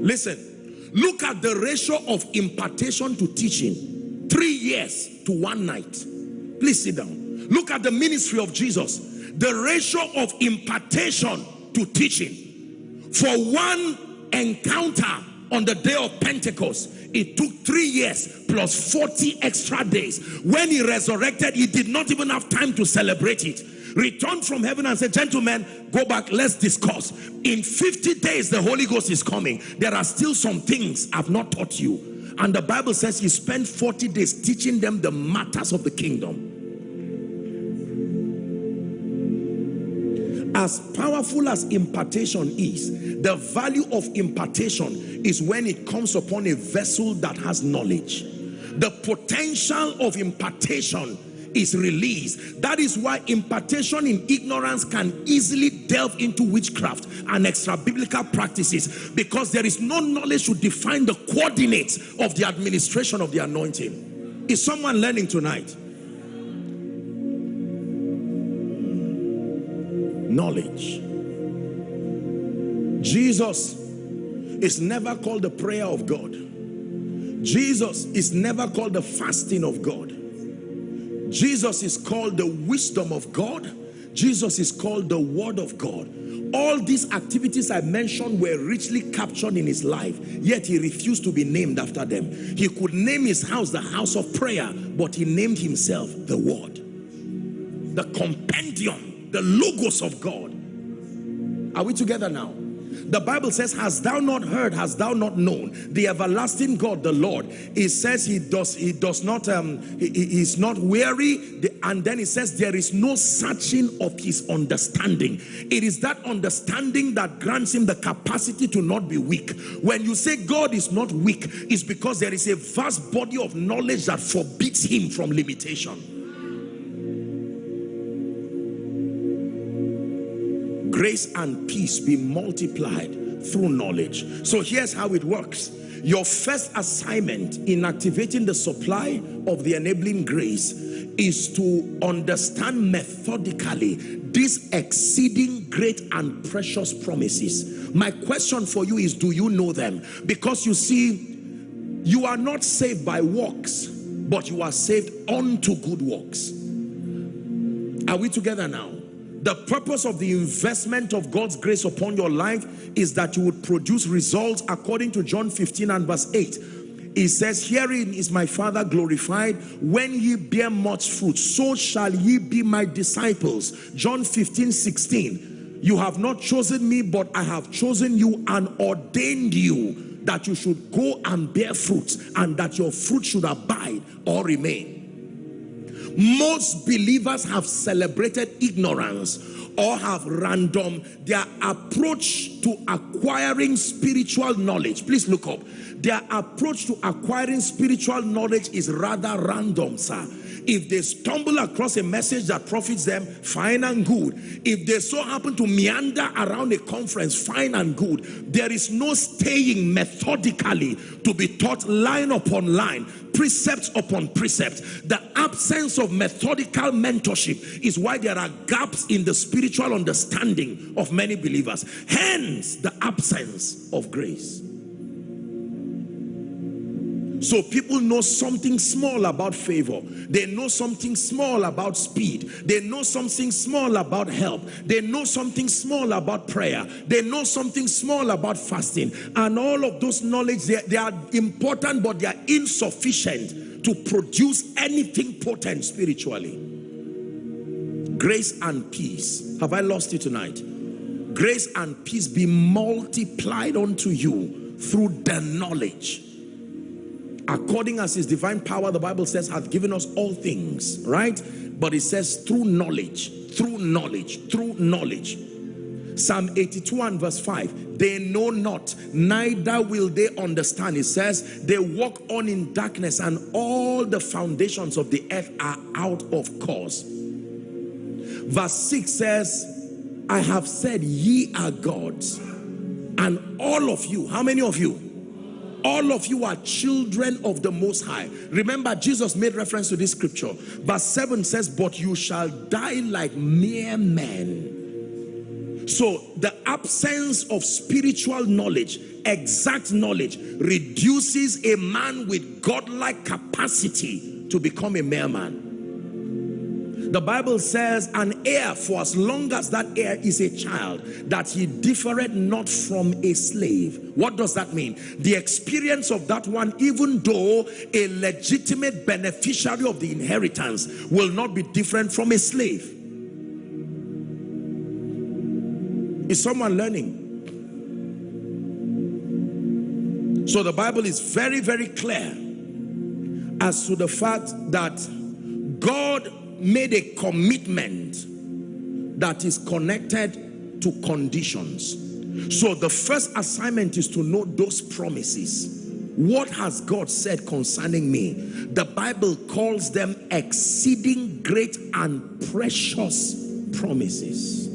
Listen, look at the ratio of impartation to teaching. Three years to one night. Please sit down. Look at the ministry of Jesus. The ratio of impartation to teaching. For one encounter on the day of Pentecost, it took three years plus 40 extra days. When he resurrected, he did not even have time to celebrate it returned from heaven and said, gentlemen, go back, let's discuss. In 50 days, the Holy Ghost is coming. There are still some things I've not taught you. And the Bible says he spent 40 days teaching them the matters of the kingdom. As powerful as impartation is, the value of impartation is when it comes upon a vessel that has knowledge. The potential of impartation is released. That is why impartation in ignorance can easily delve into witchcraft and extra biblical practices because there is no knowledge to define the coordinates of the administration of the anointing. Is someone learning tonight? Knowledge. Jesus is never called the prayer of God. Jesus is never called the fasting of God. Jesus is called the wisdom of God. Jesus is called the word of God. All these activities I mentioned were richly captured in his life, yet he refused to be named after them. He could name his house the house of prayer, but he named himself the word. The compendium, the logos of God. Are we together now? The Bible says, Has thou not heard, has thou not known the everlasting God, the Lord? He says he does, he does not, um, he, he is not weary. And then he says, There is no searching of his understanding. It is that understanding that grants him the capacity to not be weak. When you say God is not weak, it's because there is a vast body of knowledge that forbids him from limitation. Grace and peace be multiplied through knowledge. So here's how it works. Your first assignment in activating the supply of the enabling grace is to understand methodically these exceeding great and precious promises. My question for you is, do you know them? Because you see, you are not saved by works, but you are saved unto good works. Are we together now? The purpose of the investment of God's grace upon your life is that you would produce results according to John 15 and verse 8. He says, Herein is my Father glorified when ye bear much fruit, so shall ye be my disciples. John 15, 16. You have not chosen me, but I have chosen you and ordained you that you should go and bear fruit and that your fruit should abide or remain most believers have celebrated ignorance or have random their approach to acquiring spiritual knowledge. Please look up. Their approach to acquiring spiritual knowledge is rather random sir if they stumble across a message that profits them, fine and good. If they so happen to meander around a conference, fine and good. There is no staying methodically to be taught line upon line, precept upon precept. The absence of methodical mentorship is why there are gaps in the spiritual understanding of many believers. Hence, the absence of grace. So people know something small about favor. They know something small about speed. They know something small about help. They know something small about prayer. They know something small about fasting. And all of those knowledge, they, they are important, but they are insufficient to produce anything potent spiritually. Grace and peace. Have I lost you tonight? Grace and peace be multiplied unto you through the knowledge according as his divine power the bible says hath given us all things right? But it says through knowledge through knowledge through knowledge. Psalm 82 and verse 5 they know not neither will they understand. It says they walk on in darkness and all the foundations of the earth are out of course. Verse 6 says i have said ye are gods and all of you how many of you all of you are children of the most high. Remember jesus made reference to this scripture. Verse 7 says but you shall die like mere men. So the absence of spiritual knowledge exact knowledge reduces a man with godlike capacity to become a mere man the Bible says an heir for as long as that heir is a child that he differeth not from a slave. What does that mean? The experience of that one even though a legitimate beneficiary of the inheritance will not be different from a slave. Is someone learning? So the Bible is very very clear as to the fact that God made a commitment that is connected to conditions. So the first assignment is to know those promises. What has God said concerning me? The Bible calls them exceeding great and precious promises.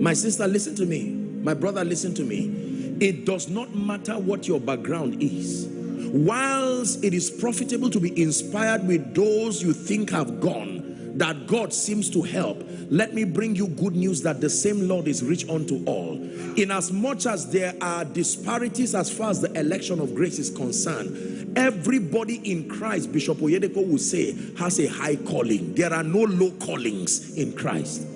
My sister, listen to me. My brother, listen to me. It does not matter what your background is whilst it is profitable to be inspired with those you think have gone that God seems to help let me bring you good news that the same Lord is rich unto all. In as much as there are disparities as far as the election of grace is concerned everybody in Christ Bishop Oyedepo will say has a high calling. There are no low callings in Christ.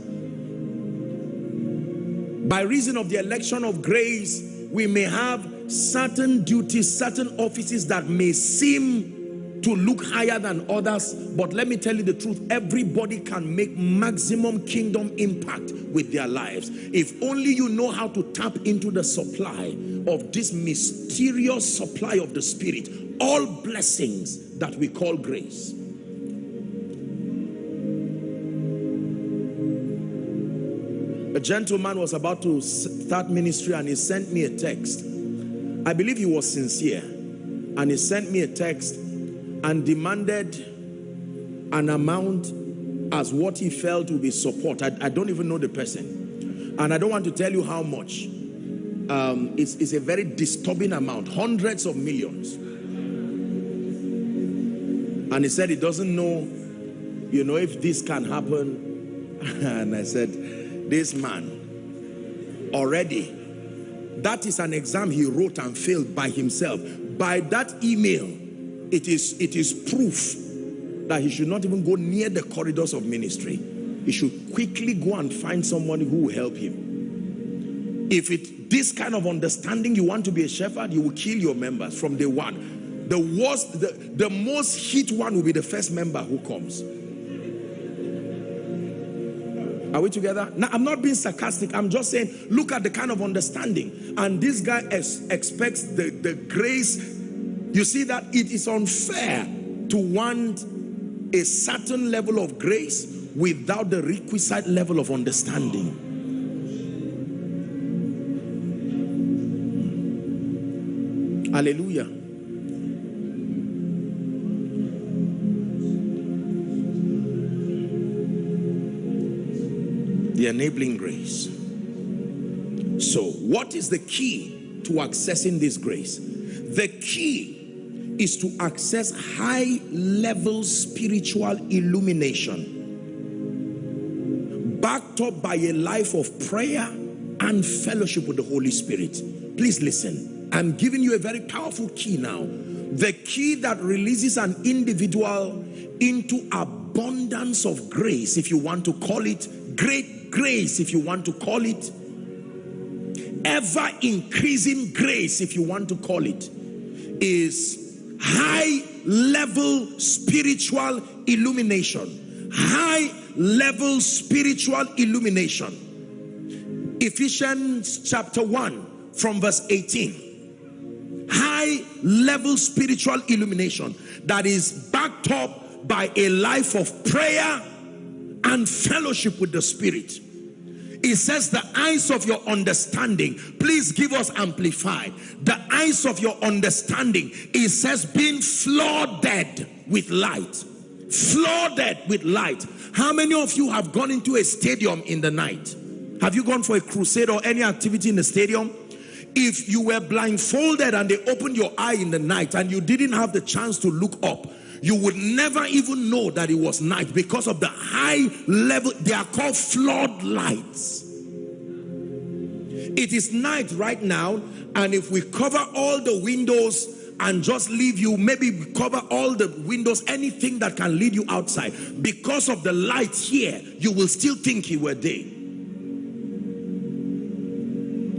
By reason of the election of grace we may have certain duties, certain offices that may seem to look higher than others. But let me tell you the truth, everybody can make maximum kingdom impact with their lives. If only you know how to tap into the supply of this mysterious supply of the Spirit, all blessings that we call grace. A gentleman was about to start ministry and he sent me a text. I believe he was sincere. And he sent me a text and demanded an amount as what he felt would be support. I, I don't even know the person. And I don't want to tell you how much. Um, it's, it's a very disturbing amount, hundreds of millions. And he said he doesn't know, you know, if this can happen. and I said, this man already, that is an exam he wrote and failed by himself. By that email, it is, it is proof that he should not even go near the corridors of ministry. He should quickly go and find someone who will help him. If it this kind of understanding you want to be a shepherd, you will kill your members from day one. The worst, the, the most hit one will be the first member who comes. Are we together? Now, I'm not being sarcastic. I'm just saying, look at the kind of understanding. And this guy expects the, the grace. You see that it is unfair to want a certain level of grace without the requisite level of understanding. Hallelujah. The enabling grace. So, what is the key to accessing this grace? The key is to access high level spiritual illumination backed up by a life of prayer and fellowship with the Holy Spirit. Please listen. I'm giving you a very powerful key now. The key that releases an individual into abundance of grace, if you want to call it, great grace, if you want to call it, ever increasing grace, if you want to call it, is high level spiritual illumination. High level spiritual illumination. Ephesians chapter 1 from verse 18 high level spiritual illumination that is backed up by a life of prayer and fellowship with the spirit. It says the eyes of your understanding please give us amplified. The eyes of your understanding it says being flooded with light. Flooded with light. How many of you have gone into a stadium in the night? Have you gone for a crusade or any activity in the stadium? If you were blindfolded and they opened your eye in the night and you didn't have the chance to look up, you would never even know that it was night because of the high level. They are called floodlights. It is night right now, and if we cover all the windows and just leave you, maybe cover all the windows, anything that can lead you outside, because of the light here, you will still think you were day.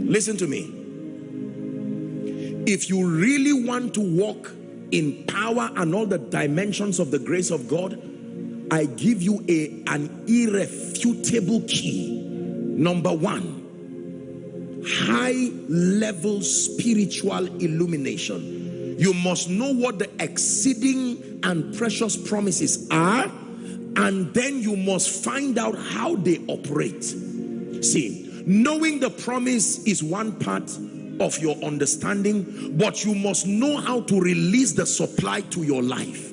Listen to me if you really want to walk in power and all the dimensions of the grace of God, I give you a, an irrefutable key. Number one, high level spiritual illumination. You must know what the exceeding and precious promises are, and then you must find out how they operate. See, knowing the promise is one part of your understanding, but you must know how to release the supply to your life.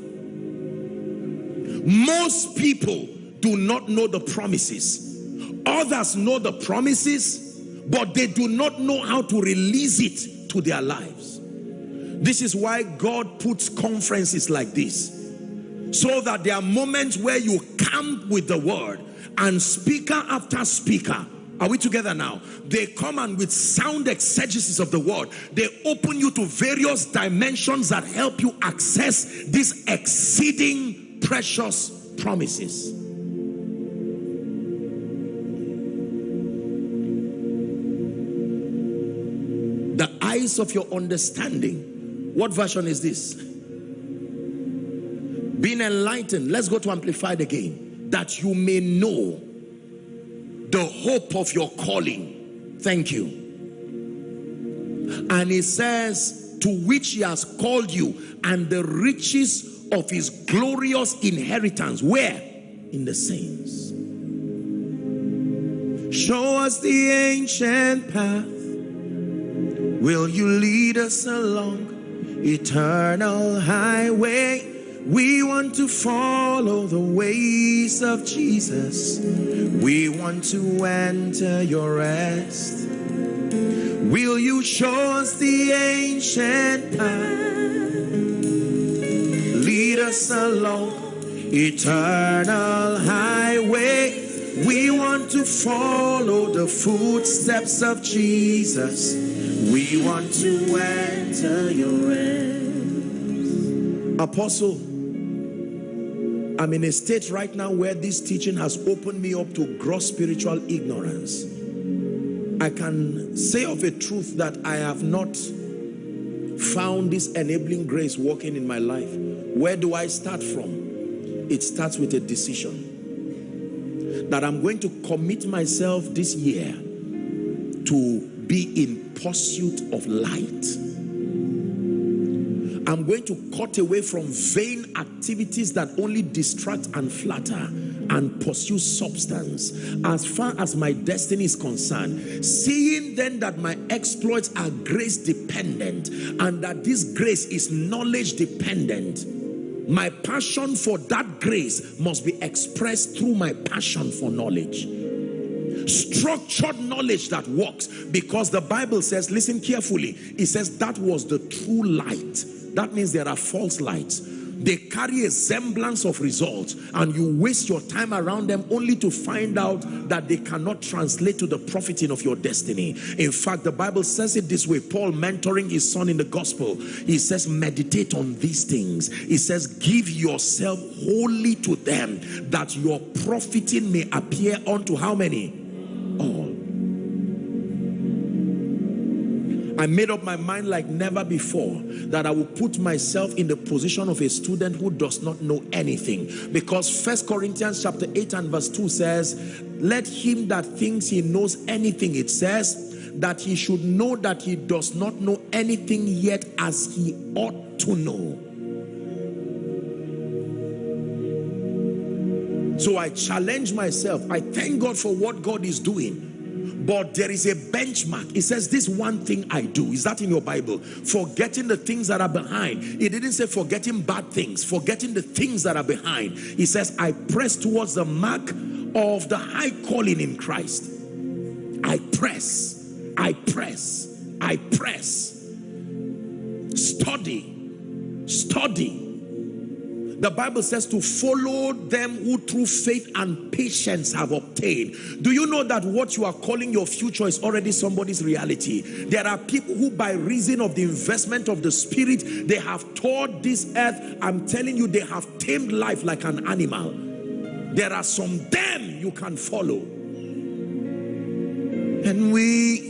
Most people do not know the promises. Others know the promises, but they do not know how to release it to their lives. This is why God puts conferences like this. So that there are moments where you camp with the word and speaker after speaker are we together now? They come and with sound exegesis of the word, they open you to various dimensions that help you access these exceeding precious promises. The eyes of your understanding. What version is this? Being enlightened, let's go to amplified again. That you may know the hope of your calling. Thank you. And he says, to which he has called you, and the riches of his glorious inheritance. Where? In the saints. Show us the ancient path. Will you lead us along eternal highway? We want to follow the ways of Jesus. We want to enter your rest. Will you show us the ancient path? Lead us along eternal highway. We want to follow the footsteps of Jesus. We want to enter your rest. Apostle, I'm in a state right now where this teaching has opened me up to gross spiritual ignorance. I can say of a truth that I have not found this enabling grace working in my life. Where do I start from? It starts with a decision that I'm going to commit myself this year to be in pursuit of light I'm going to cut away from vain activities that only distract and flatter and pursue substance. As far as my destiny is concerned seeing then that my exploits are grace dependent and that this grace is knowledge dependent my passion for that grace must be expressed through my passion for knowledge. Structured knowledge that works because the bible says listen carefully it says that was the true light that means there are false lights. They carry a semblance of results and you waste your time around them only to find out that they cannot translate to the profiting of your destiny. In fact, the Bible says it this way, Paul mentoring his son in the gospel, he says, meditate on these things. He says, give yourself wholly to them that your profiting may appear unto how many? I made up my mind like never before that I will put myself in the position of a student who does not know anything. Because First Corinthians chapter 8 and verse 2 says, let him that thinks he knows anything, it says, that he should know that he does not know anything yet as he ought to know. So I challenge myself. I thank God for what God is doing but there is a benchmark. It says this one thing i do. Is that in your bible? Forgetting the things that are behind. It didn't say forgetting bad things. Forgetting the things that are behind. He says i press towards the mark of the high calling in christ. I press. I press. I press. Study. Study the Bible says to follow them who through faith and patience have obtained. Do you know that what you are calling your future is already somebody's reality? There are people who by reason of the investment of the spirit, they have taught this earth. I'm telling you, they have tamed life like an animal. There are some them you can follow. And we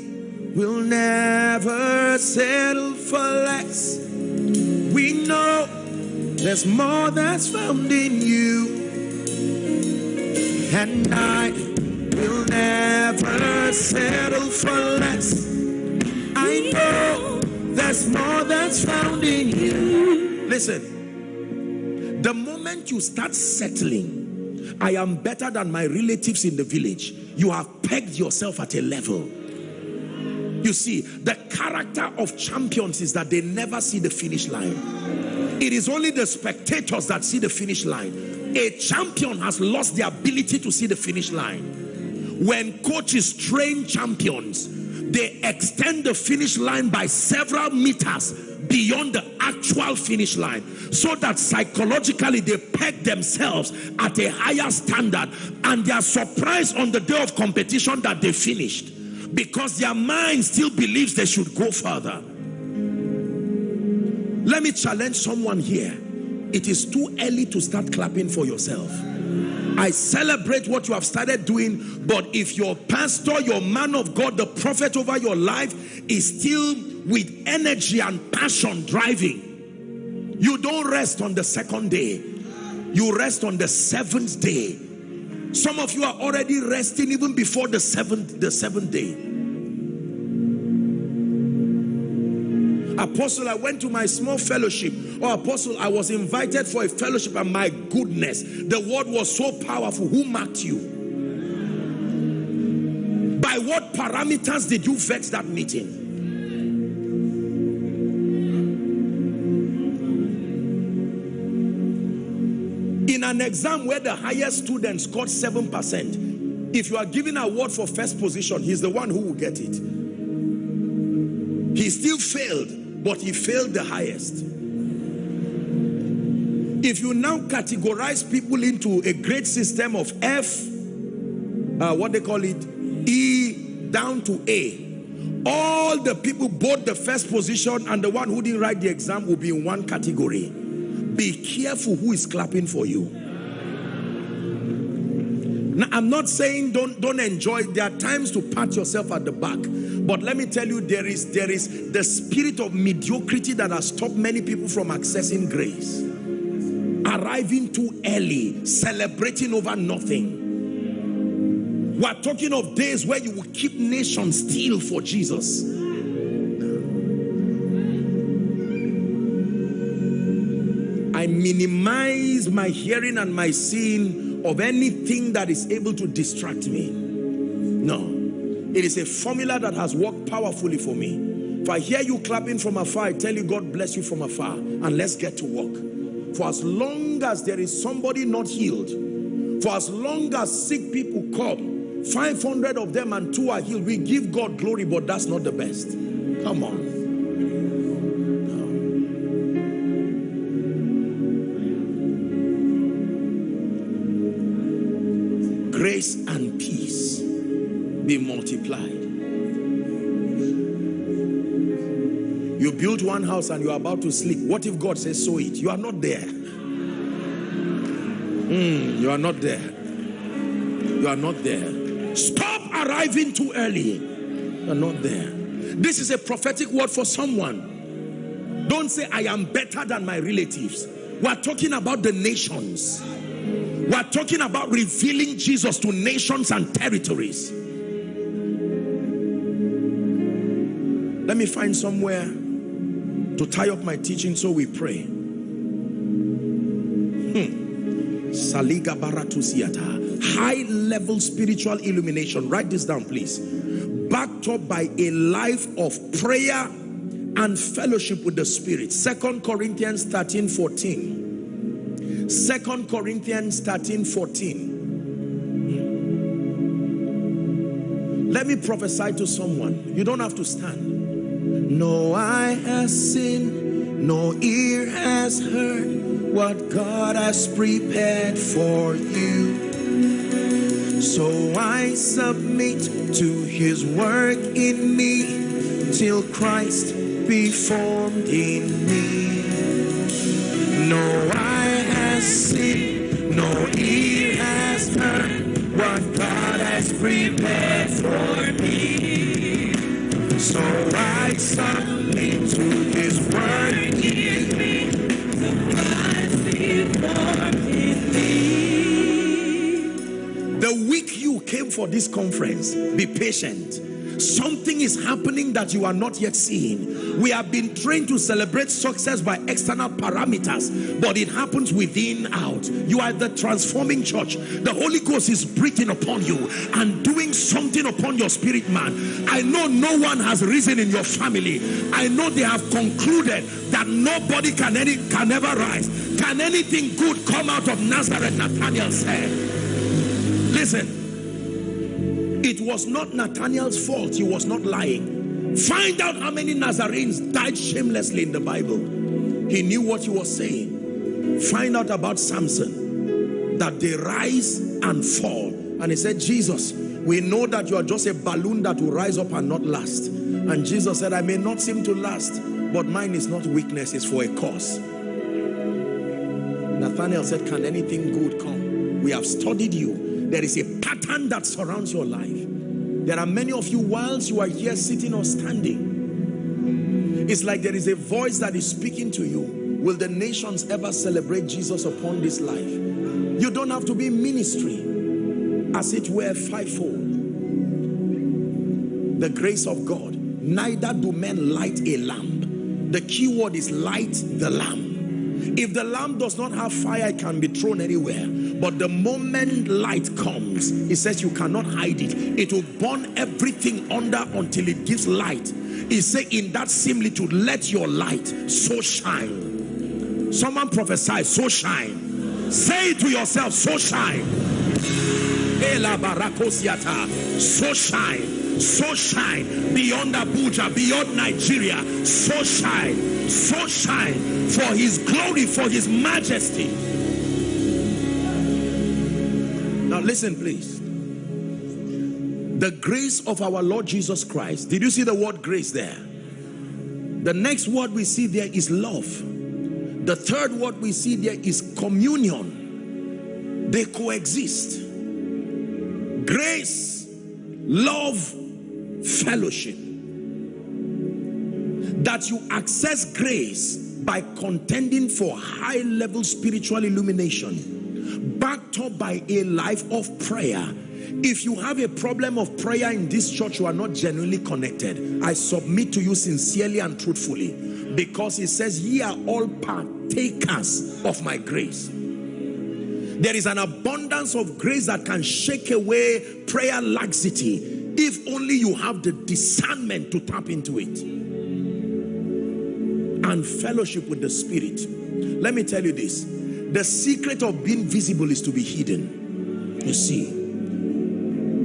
will never settle for less. We know there's more that's found in you. And I will never settle for less. I know there's more that's found in you. Listen, the moment you start settling, I am better than my relatives in the village. You have pegged yourself at a level. You see, the character of champions is that they never see the finish line. It is only the spectators that see the finish line. A champion has lost the ability to see the finish line. When coaches train champions, they extend the finish line by several meters beyond the actual finish line so that psychologically they peg themselves at a higher standard and they are surprised on the day of competition that they finished because their mind still believes they should go further let me challenge someone here. It is too early to start clapping for yourself. I celebrate what you have started doing, but if your pastor, your man of God, the prophet over your life is still with energy and passion driving, you don't rest on the second day. You rest on the seventh day. Some of you are already resting even before the seventh, the seventh day. Apostle, I went to my small fellowship. Or apostle, I was invited for a fellowship and my goodness, the word was so powerful. Who marked you? By what parameters did you vex that meeting? In an exam where the highest student scored 7%, if you are given a award for first position, he's the one who will get it. He still failed but he failed the highest. If you now categorize people into a grade system of F, uh, what they call it, E down to A, all the people, both the first position and the one who didn't write the exam will be in one category. Be careful who is clapping for you. Now, I'm not saying don't, don't enjoy. There are times to pat yourself at the back. But let me tell you, there is, there is the spirit of mediocrity that has stopped many people from accessing grace. Arriving too early, celebrating over nothing. We're talking of days where you will keep nations still for Jesus. I minimize my hearing and my seeing of anything that is able to distract me. No. It is a formula that has worked powerfully for me. If I hear you clapping from afar, I tell you God bless you from afar and let's get to work. For as long as there is somebody not healed, for as long as sick people come, 500 of them and two are healed, we give God glory, but that's not the best. Come on. Multiplied. You build one house and you are about to sleep. What if God says, sow it? You are not there. Mm, you are not there. You are not there. Stop arriving too early. You are not there. This is a prophetic word for someone. Don't say, I am better than my relatives. We're talking about the nations. We're talking about revealing Jesus to nations and territories. Let me find somewhere to tie up my teaching so we pray. Hmm. High level spiritual illumination. Write this down, please. Backed up by a life of prayer and fellowship with the Spirit. Second Corinthians 13 14. Second Corinthians 13 14. Let me prophesy to someone. You don't have to stand. No eye has seen, no ear has heard what God has prepared for you. So I submit to his work in me till Christ be formed in me. No eye has seen, no ear has heard what God has prepared for me. So I submit to his word. The week you came for this conference, be patient something is happening that you are not yet seeing. We have been trained to celebrate success by external parameters but it happens within out. You are the transforming church. The holy ghost is breathing upon you and doing something upon your spirit man. I know no one has risen in your family. I know they have concluded that nobody can any can ever rise. Can anything good come out of nazareth nathaniel said? Listen was not Nathaniel's fault. He was not lying. Find out how many Nazarenes died shamelessly in the Bible. He knew what he was saying. Find out about Samson. That they rise and fall. And he said, Jesus, we know that you are just a balloon that will rise up and not last. And Jesus said, I may not seem to last, but mine is not weakness, it's for a cause. Nathaniel said, can anything good come? We have studied you there is a pattern that surrounds your life. There are many of you whilst you are here sitting or standing. It's like there is a voice that is speaking to you. will the nations ever celebrate Jesus upon this life. You don't have to be ministry as it were fivefold. The grace of God. Neither do men light a lamp. The key word is light the lamp. If the lamp does not have fire, it can be thrown anywhere. But the moment light comes, it says you cannot hide it. It will burn everything under until it gives light. He say in that similitude, let your light so shine. Someone prophesy, so shine. Say it to yourself, so shine. So shine, so shine beyond Abuja, beyond Nigeria. So shine, so shine for his glory, for his majesty. Now listen, please the grace of our Lord Jesus Christ. Did you see the word grace there? The next word we see there is love. The third word we see there is communion. They coexist. Grace, love, fellowship. That you access grace by contending for high level spiritual illumination backed up by a life of prayer if you have a problem of prayer in this church, you are not genuinely connected. I submit to you sincerely and truthfully because it says, ye are all partakers of my grace. There is an abundance of grace that can shake away prayer laxity if only you have the discernment to tap into it. And fellowship with the Spirit. Let me tell you this. The secret of being visible is to be hidden. You see,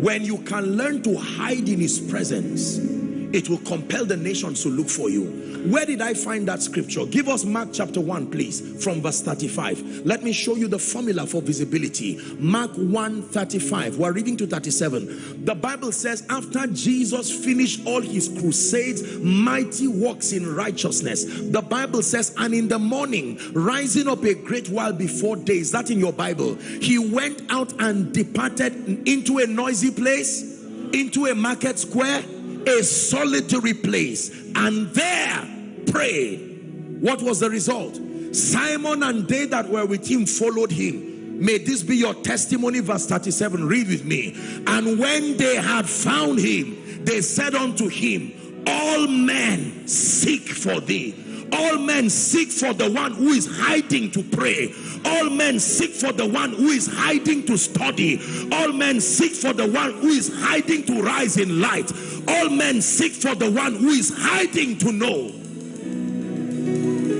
when you can learn to hide in his presence, it will compel the nations to look for you. Where did I find that scripture? Give us Mark chapter 1, please, from verse 35. Let me show you the formula for visibility. Mark 1 35. We're reading to 37. The Bible says, after Jesus finished all his crusades, mighty works in righteousness, the Bible says, and in the morning, rising up a great while before day, is that in your Bible? He went out and departed into a noisy place, into a market square a solitary place and there pray. What was the result? Simon and they that were with him followed him. May this be your testimony. Verse 37. Read with me. And when they had found him, they said unto him, All men seek for thee. All men seek for the one who is hiding to pray. All men seek for the one who is hiding to study. All men seek for the one who is hiding to rise in light. All men seek for the one who is hiding to know.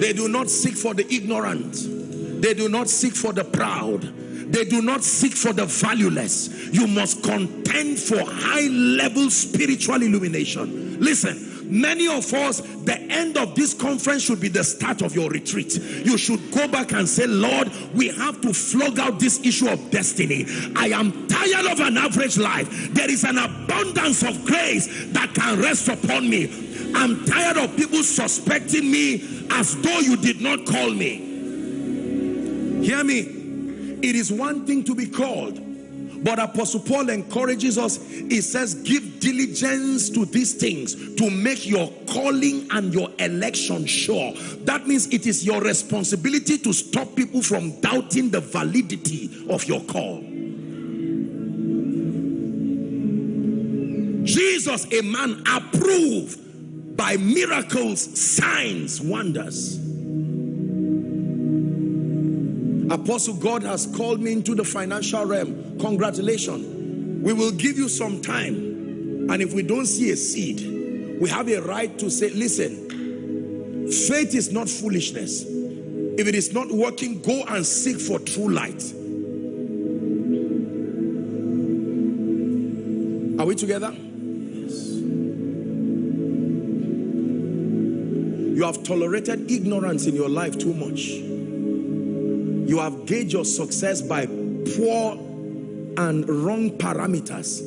They do not seek for the ignorant. They do not seek for the proud. They do not seek for the valueless. You must contend for high level spiritual illumination. Listen, Many of us, the end of this conference should be the start of your retreat. You should go back and say, Lord, we have to flog out this issue of destiny. I am tired of an average life. There is an abundance of grace that can rest upon me. I'm tired of people suspecting me as though you did not call me. Hear me. It is one thing to be called but Apostle Paul encourages us. He says, give diligence to these things to make your calling and your election sure. That means it is your responsibility to stop people from doubting the validity of your call. Jesus, a man approved by miracles, signs, wonders. Apostle, God has called me into the financial realm. Congratulations. We will give you some time. And if we don't see a seed, we have a right to say, listen, faith is not foolishness. If it is not working, go and seek for true light. Are we together? You have tolerated ignorance in your life too much. You have gauged your success by poor and wrong parameters.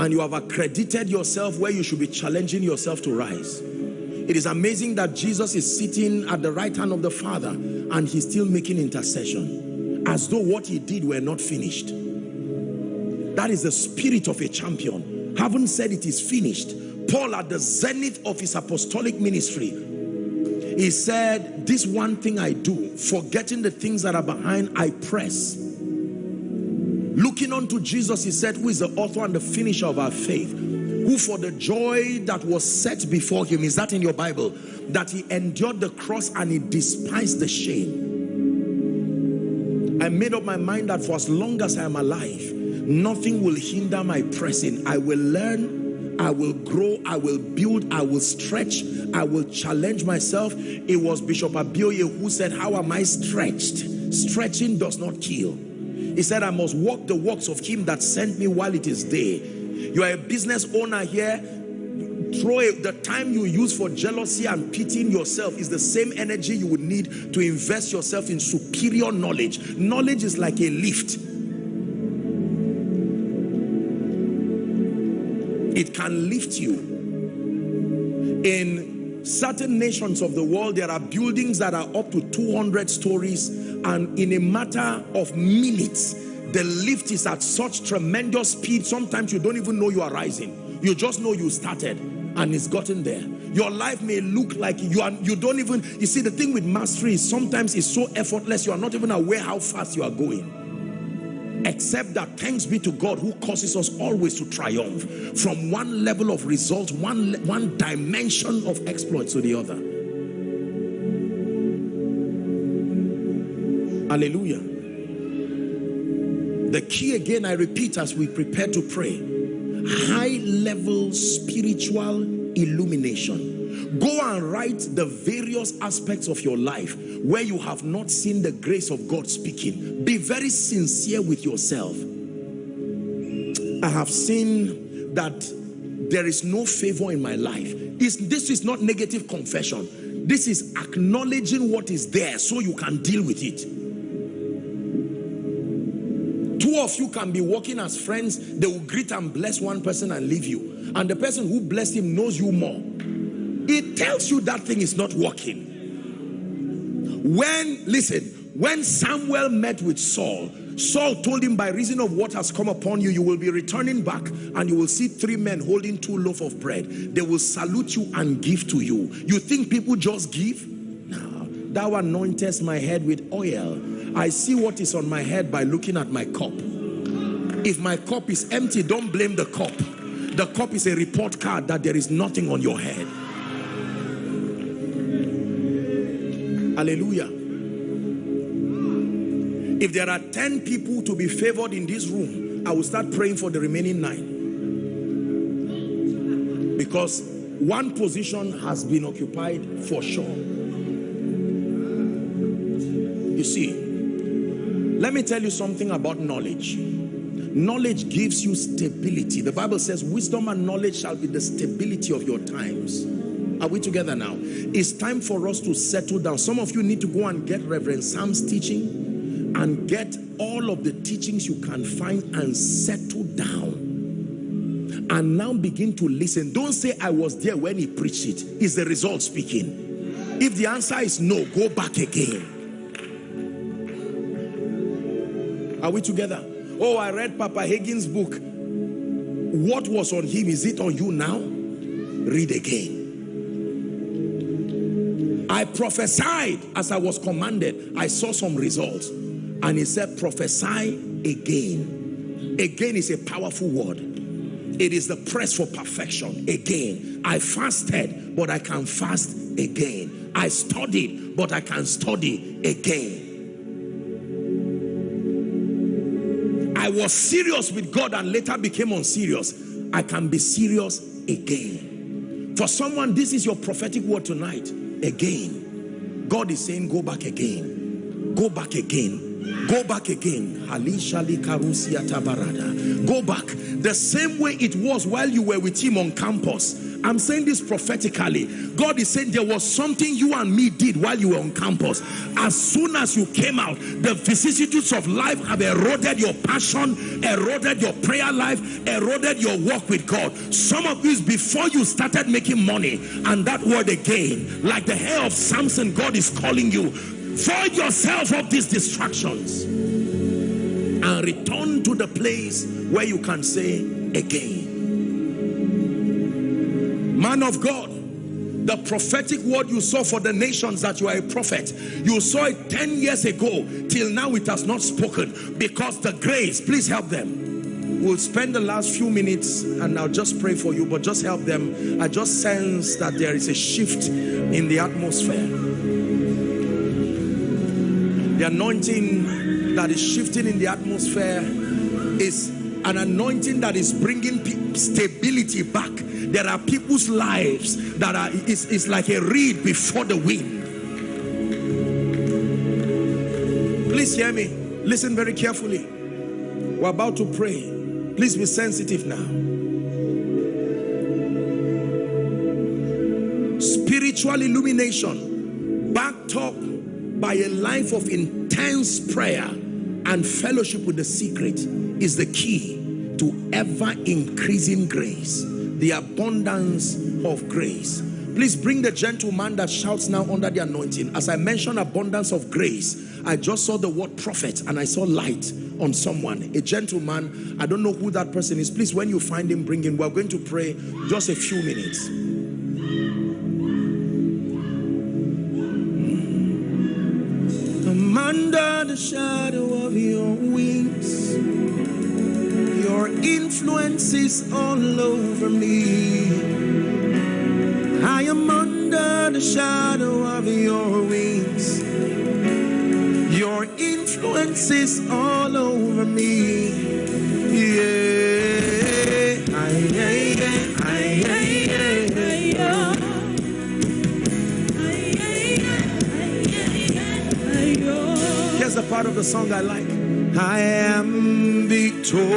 And you have accredited yourself where you should be challenging yourself to rise. It is amazing that Jesus is sitting at the right hand of the Father and he's still making intercession as though what he did were not finished. That is the spirit of a champion. Haven't said it is finished. Paul at the zenith of his apostolic ministry He said, this one thing I do, forgetting the things that are behind, I press. Looking unto Jesus, he said, who is the author and the finisher of our faith, who for the joy that was set before him, is that in your Bible? That he endured the cross and he despised the shame. I made up my mind that for as long as I am alive, nothing will hinder my pressing. I will learn, I will grow, I will build, I will stretch, I will challenge myself. It was Bishop Abioye who said, how am I stretched? Stretching does not kill. He said, I must walk the works of him that sent me while it is day. You are a business owner here. Throw the time you use for jealousy and pitying yourself is the same energy you would need to invest yourself in superior knowledge. Knowledge is like a lift. It can lift you. In certain nations of the world, there are buildings that are up to 200 stories and in a matter of minutes, the lift is at such tremendous speed sometimes you don't even know you are rising. You just know you started and it's gotten there. Your life may look like you are you don't even you see the thing with mastery is sometimes it's so effortless you are not even aware how fast you are going except that thanks be to God who causes us always to triumph from one level of result one one dimension of exploit to the other hallelujah the key again, I repeat as we prepare to pray, high level spiritual illumination. Go and write the various aspects of your life where you have not seen the grace of God speaking. Be very sincere with yourself. I have seen that there is no favor in my life. It's, this is not negative confession. This is acknowledging what is there so you can deal with it. Two of you can be working as friends. They will greet and bless one person and leave you. And the person who blessed him knows you more. It tells you that thing is not working. When, listen, when Samuel met with Saul, Saul told him by reason of what has come upon you, you will be returning back and you will see three men holding two loaf of bread. They will salute you and give to you. You think people just give? No. Thou anointest my head with oil I see what is on my head by looking at my cup. If my cup is empty, don't blame the cup. The cup is a report card that there is nothing on your head. Hallelujah. If there are 10 people to be favored in this room, I will start praying for the remaining nine. Because one position has been occupied for sure. You see, let me tell you something about knowledge. Knowledge gives you stability. The Bible says wisdom and knowledge shall be the stability of your times. Are we together now? It's time for us to settle down. Some of you need to go and get Reverend Sam's teaching and get all of the teachings you can find and settle down. And now begin to listen. Don't say I was there when he preached it. Is the result speaking? If the answer is no, go back again. Are we together? Oh, I read Papa Hagin's book. What was on him? Is it on you now? Read again. I prophesied as I was commanded. I saw some results. And he said, prophesy again. Again is a powerful word. It is the press for perfection. Again. I fasted, but I can fast again. I studied, but I can study again. I was serious with God and later became unserious. I can be serious again. For someone, this is your prophetic word tonight. Again. God is saying, go back again. Go back again. Go back again. Go back. The same way it was while you were with him on campus I'm saying this prophetically. God is saying there was something you and me did while you were on campus. As soon as you came out, the vicissitudes of life have eroded your passion, eroded your prayer life, eroded your walk with God. Some of this before you started making money, and that word again, like the hair of Samson, God is calling you. Void yourself of these distractions and return to the place where you can say again man of God, The prophetic word you saw for the nations that you are a prophet, you saw it 10 years ago, till now it has not spoken because the grace, please help them. We'll spend the last few minutes and I'll just pray for you, but just help them. I just sense that there is a shift in the atmosphere. The anointing that is shifting in the atmosphere is an anointing that is bringing stability back. There are people's lives that are it's, it's like a reed before the wind. Please hear me. Listen very carefully. We're about to pray. Please be sensitive now. Spiritual illumination backed up by a life of intense prayer and fellowship with the secret is the key to ever increasing grace the abundance of grace. Please bring the gentleman that shouts now under the anointing. As i mentioned abundance of grace i just saw the word prophet and i saw light on someone a gentleman. I don't know who that person is. Please when you find him bring him. We're going to pray just a few minutes. I'm under the shadow of your wings your influence is all over me. I am under the shadow of your wings. Your influence is all over me. Yeah. Here's the part of the song I like. I am victorious.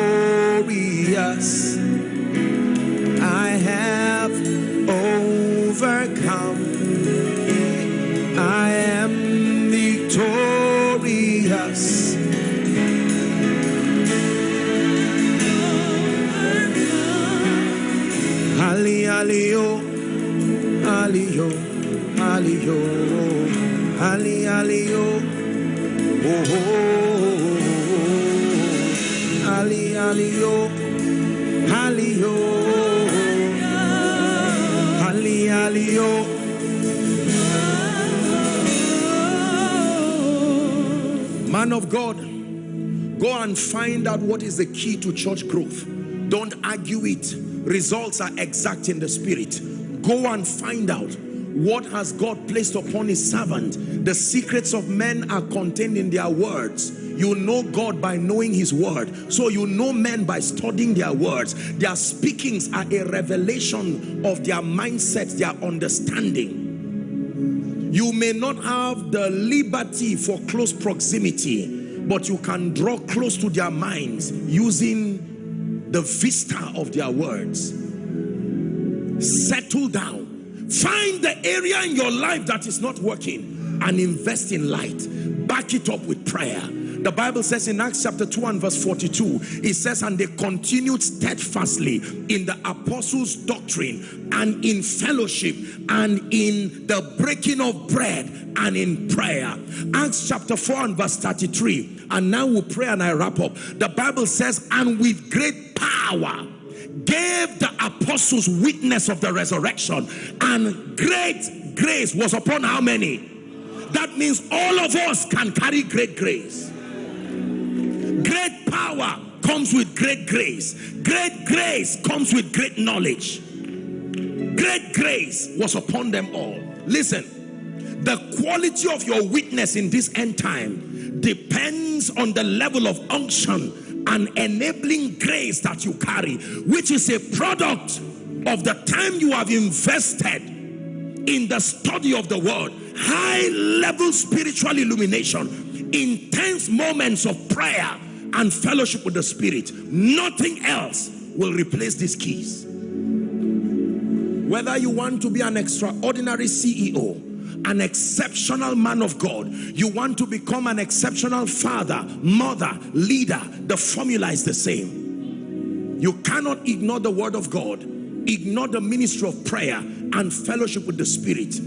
Man of God, go and find out what is the key to church growth. Don't argue it. Results are exact in the spirit. Go and find out what has God placed upon his servant. The secrets of men are contained in their words. You know God by knowing his word. So you know men by studying their words. Their speakings are a revelation of their mindset, their understanding. You may not have the liberty for close proximity, but you can draw close to their minds using the vista of their words. Settle down. Find the area in your life that is not working and invest in light. Back it up with prayer. The Bible says in Acts chapter 2 and verse 42, it says, and they continued steadfastly in the apostles' doctrine and in fellowship and in the breaking of bread and in prayer. Acts chapter 4 and verse 33, and now we pray and I wrap up. The Bible says, and with great power gave the apostles witness of the resurrection and great grace was upon how many? That means all of us can carry great grace. Great power comes with great grace. Great grace comes with great knowledge. Great grace was upon them all. Listen, the quality of your witness in this end time depends on the level of unction and enabling grace that you carry, which is a product of the time you have invested in the study of the word, high level spiritual illumination, intense moments of prayer and fellowship with the spirit. Nothing else will replace these keys. Whether you want to be an extraordinary CEO, an exceptional man of God, you want to become an exceptional father, mother, leader, the formula is the same. You cannot ignore the word of God, ignore the ministry of prayer and fellowship with the spirit.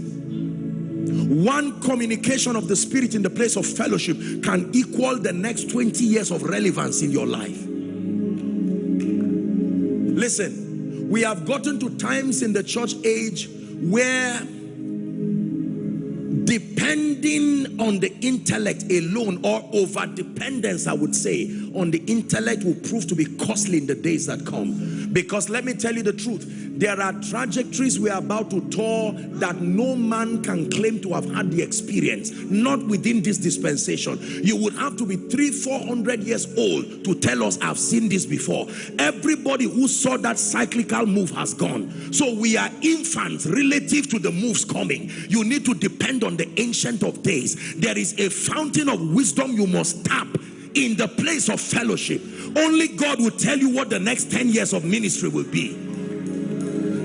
One communication of the spirit in the place of fellowship can equal the next 20 years of relevance in your life. Listen, we have gotten to times in the church age where depending on the intellect alone or over dependence I would say on the intellect will prove to be costly in the days that come. Because let me tell you the truth there are trajectories we are about to tour that no man can claim to have had the experience. Not within this dispensation. You would have to be three four hundred years old to tell us I've seen this before. Everybody who saw that cyclical move has gone. So we are infants relative to the moves coming. You need to depend on the ancient of days. There is a fountain of wisdom you must tap in the place of fellowship only God will tell you what the next 10 years of ministry will be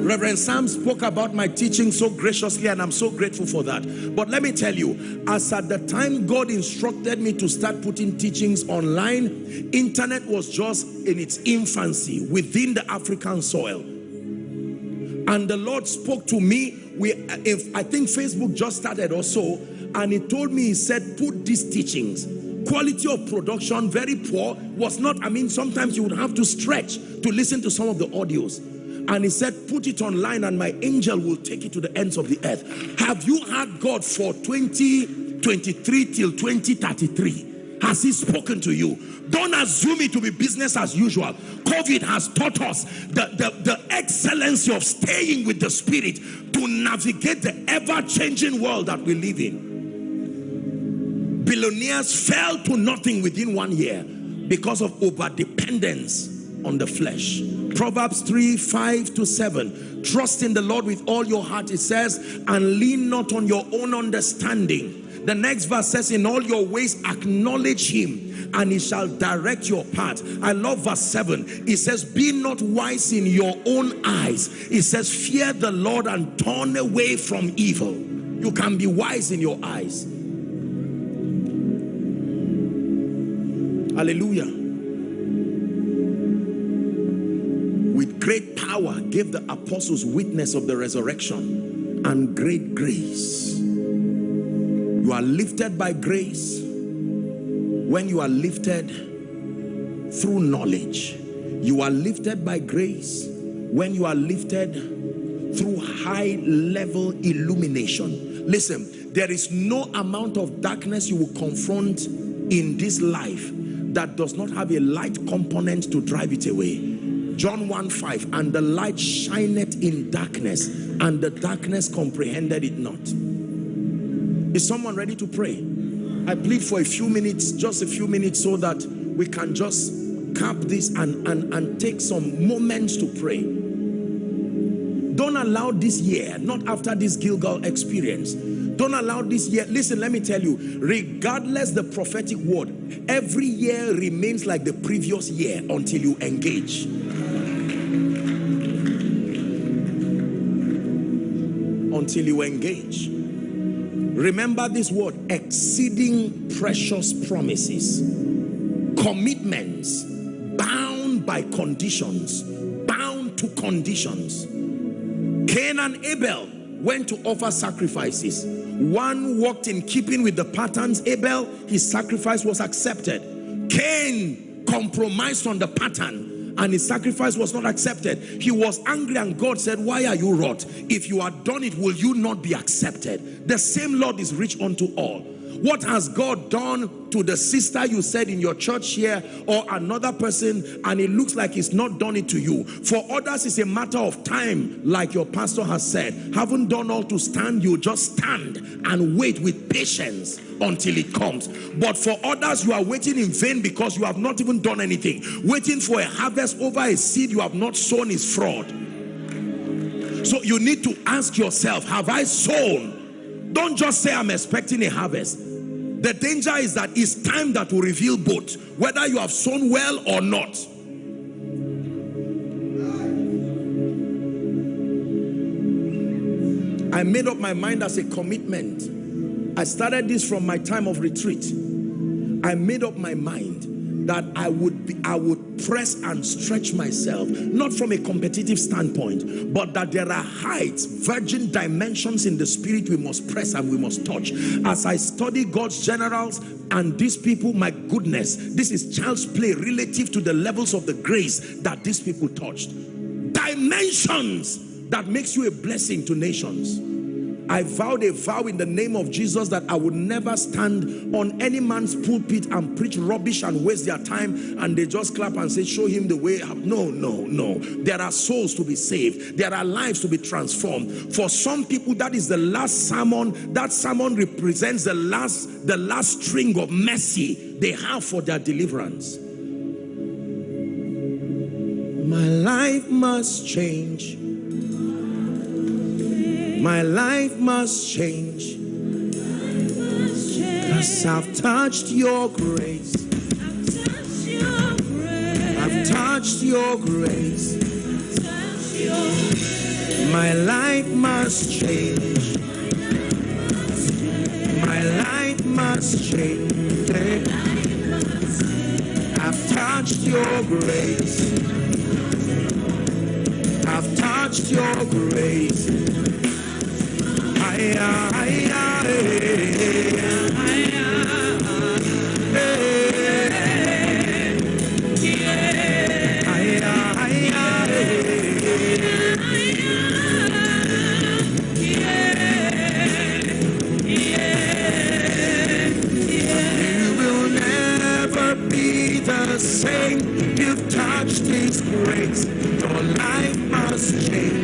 Reverend Sam spoke about my teaching so graciously and I'm so grateful for that. But let me tell you, as at the time God instructed me to start putting teachings online, internet was just in its infancy within the African soil. And the Lord spoke to me, we, if, I think Facebook just started or so, and he told me, he said, put these teachings quality of production very poor was not i mean sometimes you would have to stretch to listen to some of the audios. And he said put it online and my angel will take it to the ends of the earth. Have you had god for 2023 till 2033 has he spoken to you? Don't assume it to be business as usual. Covid has taught us the, the, the excellency of staying with the spirit to navigate the ever-changing world that we live in billionaires fell to nothing within one year because of over dependence on the flesh Proverbs 3, 5 to 7. Trust in the Lord with all your heart, it says, and lean not on your own understanding. The next verse says, in all your ways acknowledge him and he shall direct your path. I love verse 7. It says, be not wise in your own eyes. It says, fear the Lord and turn away from evil. You can be wise in your eyes. Hallelujah. With great power gave the apostles witness of the resurrection and great grace. You are lifted by grace when you are lifted through knowledge. You are lifted by grace when you are lifted through high level illumination. Listen, there is no amount of darkness you will confront in this life that does not have a light component to drive it away. John 1 5 and the light shineth in darkness and the darkness comprehended it not. Is someone ready to pray? I plead for a few minutes, just a few minutes so that we can just cap this and, and, and take some moments to pray. Don't allow this year, not after this Gilgal experience, don't allow this year. Listen, let me tell you, regardless the prophetic word, every year remains like the previous year until you engage. until you engage. Remember this word, exceeding precious promises, commitments, bound by conditions, bound to conditions. Cain and Abel went to offer sacrifices. One walked in keeping with the patterns. Abel, his sacrifice was accepted. Cain compromised on the pattern and his sacrifice was not accepted. He was angry and God said, why are you wrought? If you had done it, will you not be accepted? The same Lord is rich unto all. What has God done to the sister you said in your church here or another person and it looks like he's not done it to you? For others, it's a matter of time, like your pastor has said. Haven't done all to stand, you just stand and wait with patience until it comes. But for others, you are waiting in vain because you have not even done anything. Waiting for a harvest over a seed you have not sown is fraud. So you need to ask yourself, have I sown? Don't just say I'm expecting a harvest. The danger is that it's time that will reveal both, whether you have sown well or not. I made up my mind as a commitment I started this from my time of retreat. I made up my mind that I would be, I would press and stretch myself, not from a competitive standpoint, but that there are heights, virgin dimensions in the spirit we must press and we must touch. As I study God's generals and these people, my goodness, this is child's play relative to the levels of the grace that these people touched. Dimensions that makes you a blessing to nations. I vowed a vow in the name of Jesus that I would never stand on any man's pulpit and preach rubbish and waste their time and they just clap and say, show him the way. No, no, no. There are souls to be saved. There are lives to be transformed. For some people, that is the last sermon. That sermon represents the last, the last string of mercy they have for their deliverance. My life must change. My life must change. Cause I've touched your grace. I've touched your grace. My life must change. My life must change. I've touched your grace. I've touched your grace. Same, you've touched His grace. Your life must change.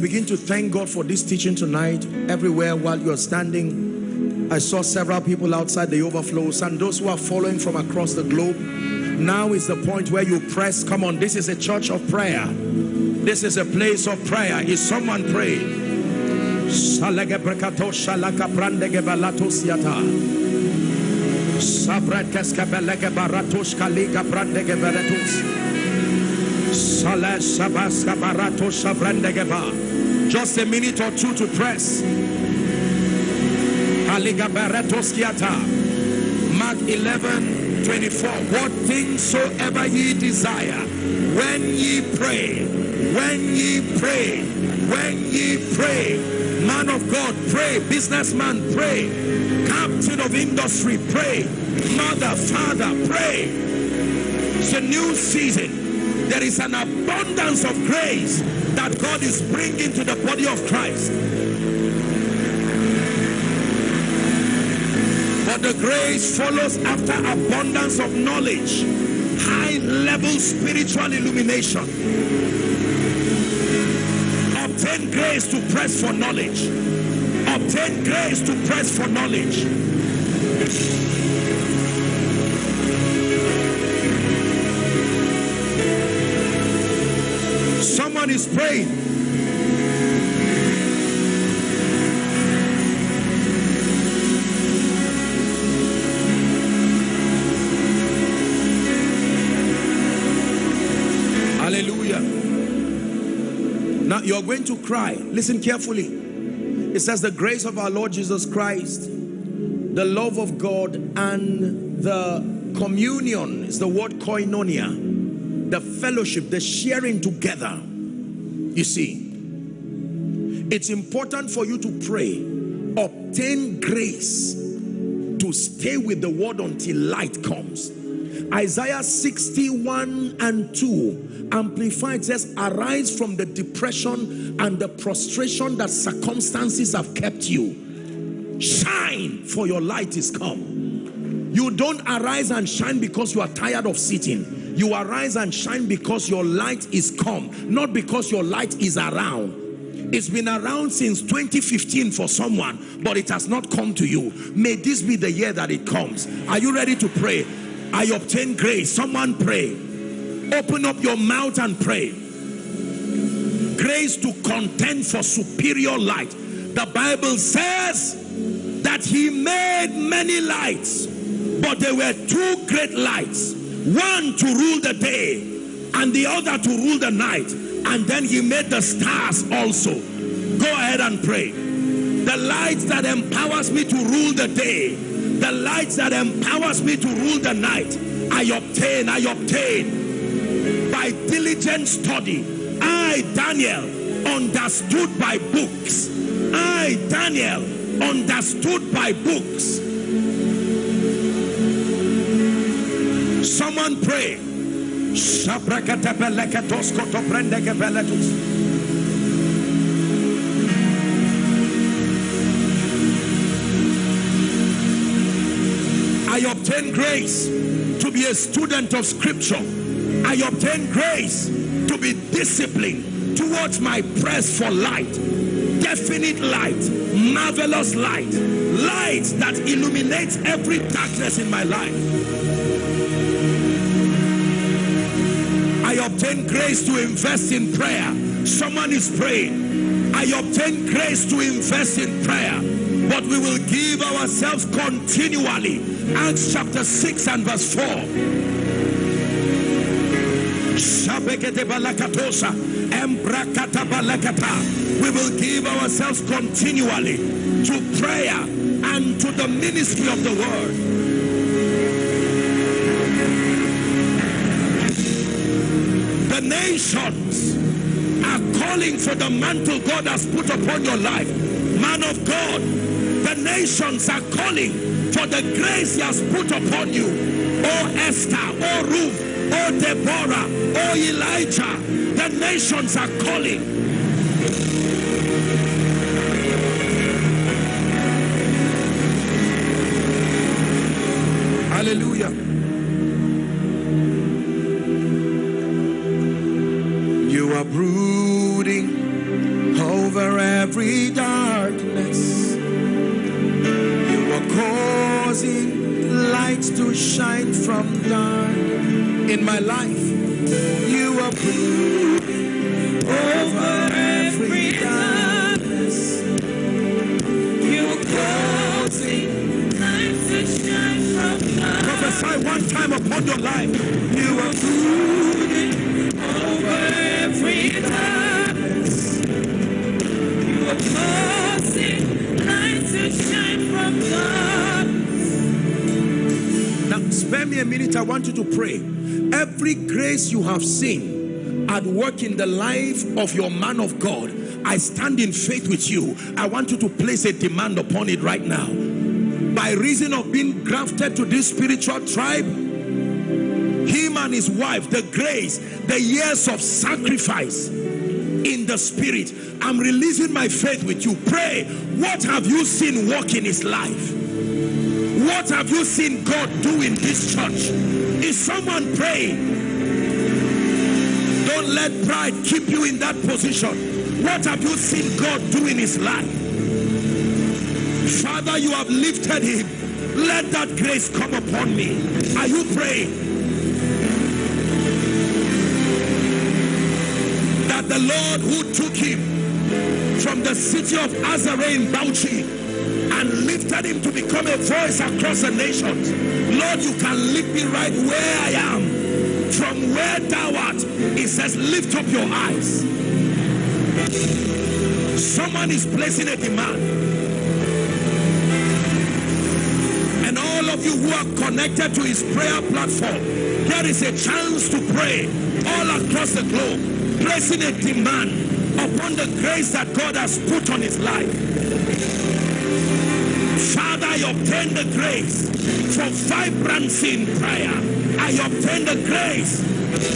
Begin to thank God for this teaching tonight. Everywhere while you're standing, I saw several people outside the overflows and those who are following from across the globe. Now is the point where you press. Come on, this is a church of prayer. This is a place of prayer. Is someone praying? Just a minute or two to press. Mark 11 24 what things soever ye desire when ye pray when ye pray when ye pray man of god pray. Businessman pray. Captain of industry pray. Mother father pray. It's a new season. There is an abundance of grace that god is bringing to the body of christ But the grace follows after abundance of knowledge, high level spiritual illumination. Obtain grace to press for knowledge. Obtain grace to press for knowledge. Is praying. Now you're going to cry. Listen carefully. It says the grace of our Lord Jesus Christ, the love of God and the communion is the word koinonia, the fellowship, the sharing together. You see, it's important for you to pray, obtain grace to stay with the word until light comes. Isaiah 61 and 2 amplified says arise from the depression and the prostration that circumstances have kept you. Shine for your light is come. You don't arise and shine because you are tired of sitting you arise and shine because your light is come not because your light is around it's been around since 2015 for someone but it has not come to you may this be the year that it comes are you ready to pray I obtain grace. Someone pray. Open up your mouth and pray. Grace to contend for superior light. The Bible says that he made many lights, but there were two great lights. One to rule the day and the other to rule the night. And then he made the stars also. Go ahead and pray. The light that empowers me to rule the day the light that empowers me to rule the night I obtain I obtain by diligent study I Daniel understood by books I, Daniel, understood by books. Pray. I obtain grace to be a student of scripture. I obtain grace to be disciplined towards my press for light. Definite light, marvelous light, light that illuminates every darkness in my life. Obtain grace to invest in prayer. Someone is praying. I obtain grace to invest in prayer. But we will give ourselves continually. Acts chapter 6 and verse 4. We will give ourselves continually to prayer and to the ministry of the word. Nations are calling for the mantle God has put upon your life. Man of God, the nations are calling for the grace he has put upon you. Oh Esther, oh Ruth, oh Deborah, oh Elijah, the nations are calling. At work in the life of your man of God, I stand in faith with you. I want you to place a demand upon it right now. By reason of being grafted to this spiritual tribe, him and his wife, the grace, the years of sacrifice in the spirit. I'm releasing my faith with you. Pray. What have you seen work in his life? What have you seen God do in this church? Is someone praying? Don't let pride keep you in that position. What have you seen God do in his life? Father, you have lifted him. Let that grace come upon me. Are you praying? That the Lord who took him from the city of Azare in Bauchi and lifted him to become a voice across the nations. Lord, you can lift me right where I am. From where thou it says, lift up your eyes. Someone is placing a demand. And all of you who are connected to his prayer platform, there is a chance to pray all across the globe, placing a demand upon the grace that God has put on his life. Father, I obtain the grace for vibrancy in prayer. I obtain the grace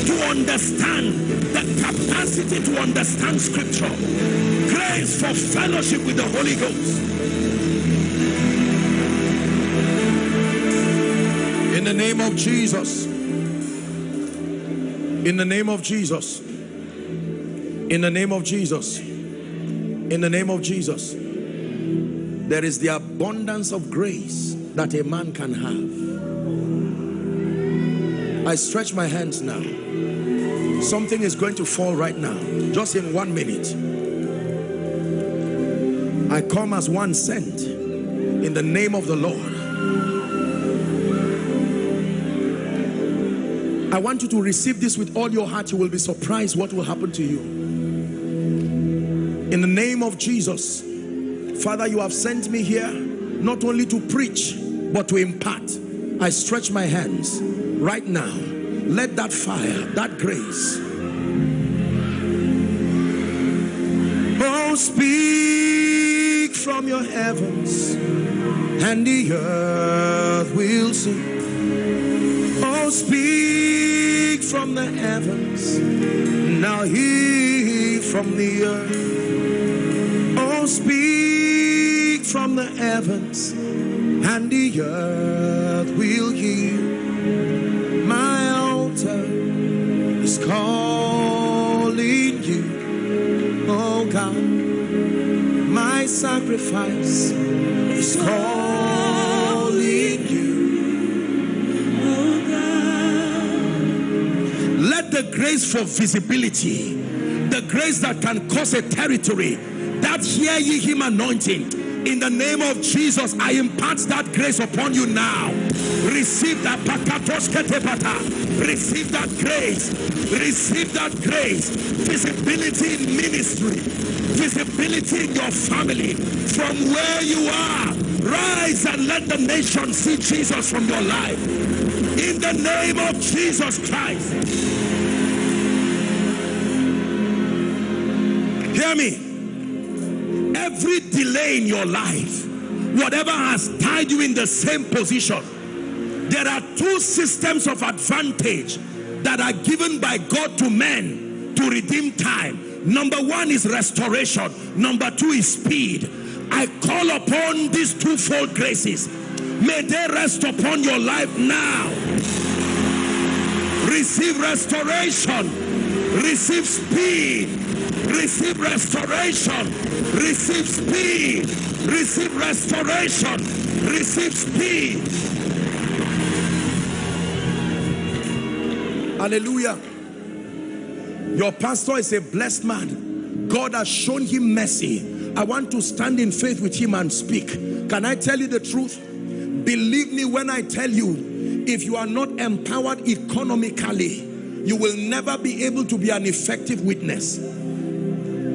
to understand the capacity to understand scripture. Grace for fellowship with the Holy Ghost. In the name of Jesus. In the name of Jesus. In the name of Jesus. In the name of Jesus. There is the abundance of grace that a man can have. I stretch my hands now. Something is going to fall right now, just in one minute. I come as one sent in the name of the Lord. I want you to receive this with all your heart. You will be surprised what will happen to you. In the name of Jesus, Father, you have sent me here not only to preach, but to impart. I stretch my hands right now. Let that fire, that grace. Oh, speak from your heavens, and the earth will sing. Oh, speak from the heavens, now hear from the earth. Oh, speak from the heavens, and the earth will hear. My sacrifice is calling you. Let the grace for visibility, the grace that can cause a territory, that hear ye him anointing, in the name of Jesus, I impart that grace upon you now. Receive that Receive that grace. Receive that grace. Visibility in ministry. Visibility in your family. From where you are. Rise and let the nation see Jesus from your life. In the name of Jesus Christ. Hear me every delay in your life, whatever has tied you in the same position, there are two systems of advantage that are given by God to men to redeem time. Number one is restoration. Number two is speed. I call upon these twofold graces. May they rest upon your life now. Receive restoration. Receive speed. Receive restoration receive speed receive restoration receive speed hallelujah your pastor is a blessed man god has shown him mercy i want to stand in faith with him and speak can i tell you the truth believe me when i tell you if you are not empowered economically you will never be able to be an effective witness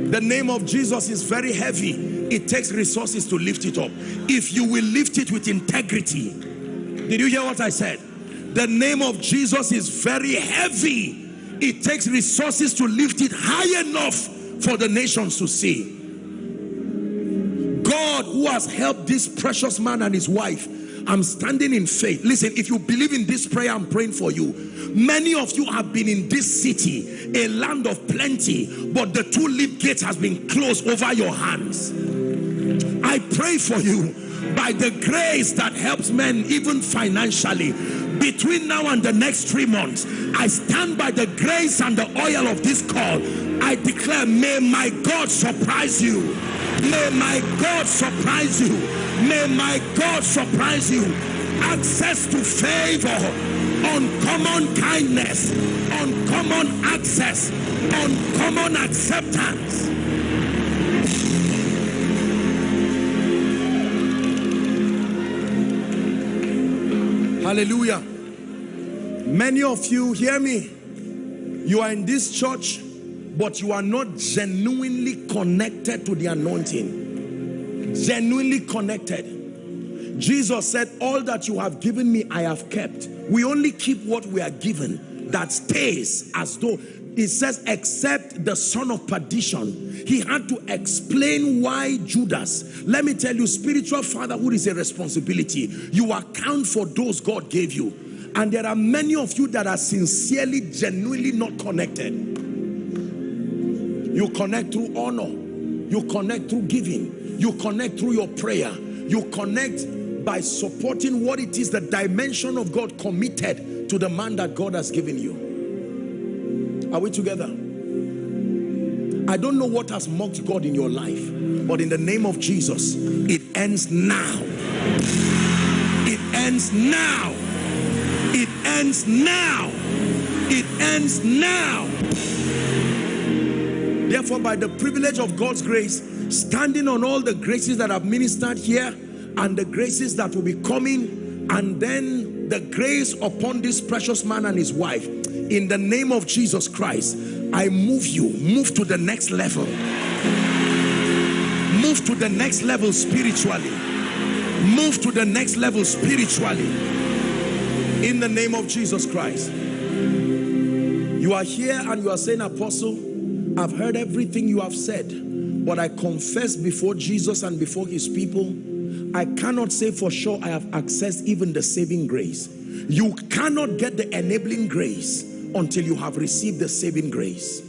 the name of Jesus is very heavy. It takes resources to lift it up. If you will lift it with integrity. Did you hear what I said? The name of Jesus is very heavy. It takes resources to lift it high enough for the nations to see. God who has helped this precious man and his wife I'm standing in faith. Listen, if you believe in this prayer, I'm praying for you. Many of you have been in this city, a land of plenty, but the two-leaf gate has been closed over your hands. I pray for you by the grace that helps men even financially between now and the next three months I stand by the grace and the oil of this call I declare may my God surprise you may my God surprise you May my God surprise you. Access to favor, uncommon kindness, uncommon access, uncommon acceptance. Hallelujah. Many of you, hear me. You are in this church, but you are not genuinely connected to the anointing genuinely connected jesus said all that you have given me i have kept we only keep what we are given that stays as though it says except the son of perdition he had to explain why judas. Let me tell you spiritual fatherhood is a responsibility. You account for those god gave you. And there are many of you that are sincerely genuinely not connected. You connect through honor. You connect through giving. You connect through your prayer. You connect by supporting what it is, the dimension of God committed to the man that God has given you. Are we together? I don't know what has mocked God in your life, but in the name of Jesus, it ends now. It ends now. It ends now. It ends now. Therefore, by the privilege of God's grace, standing on all the graces that have ministered here and the graces that will be coming and then the grace upon this precious man and his wife in the name of Jesus Christ I move you move to the next level. Move to the next level spiritually. Move to the next level spiritually. In the name of Jesus Christ. You are here and you are saying apostle I've heard everything you have said but I confess before Jesus and before his people, I cannot say for sure I have accessed even the saving grace. You cannot get the enabling grace until you have received the saving grace.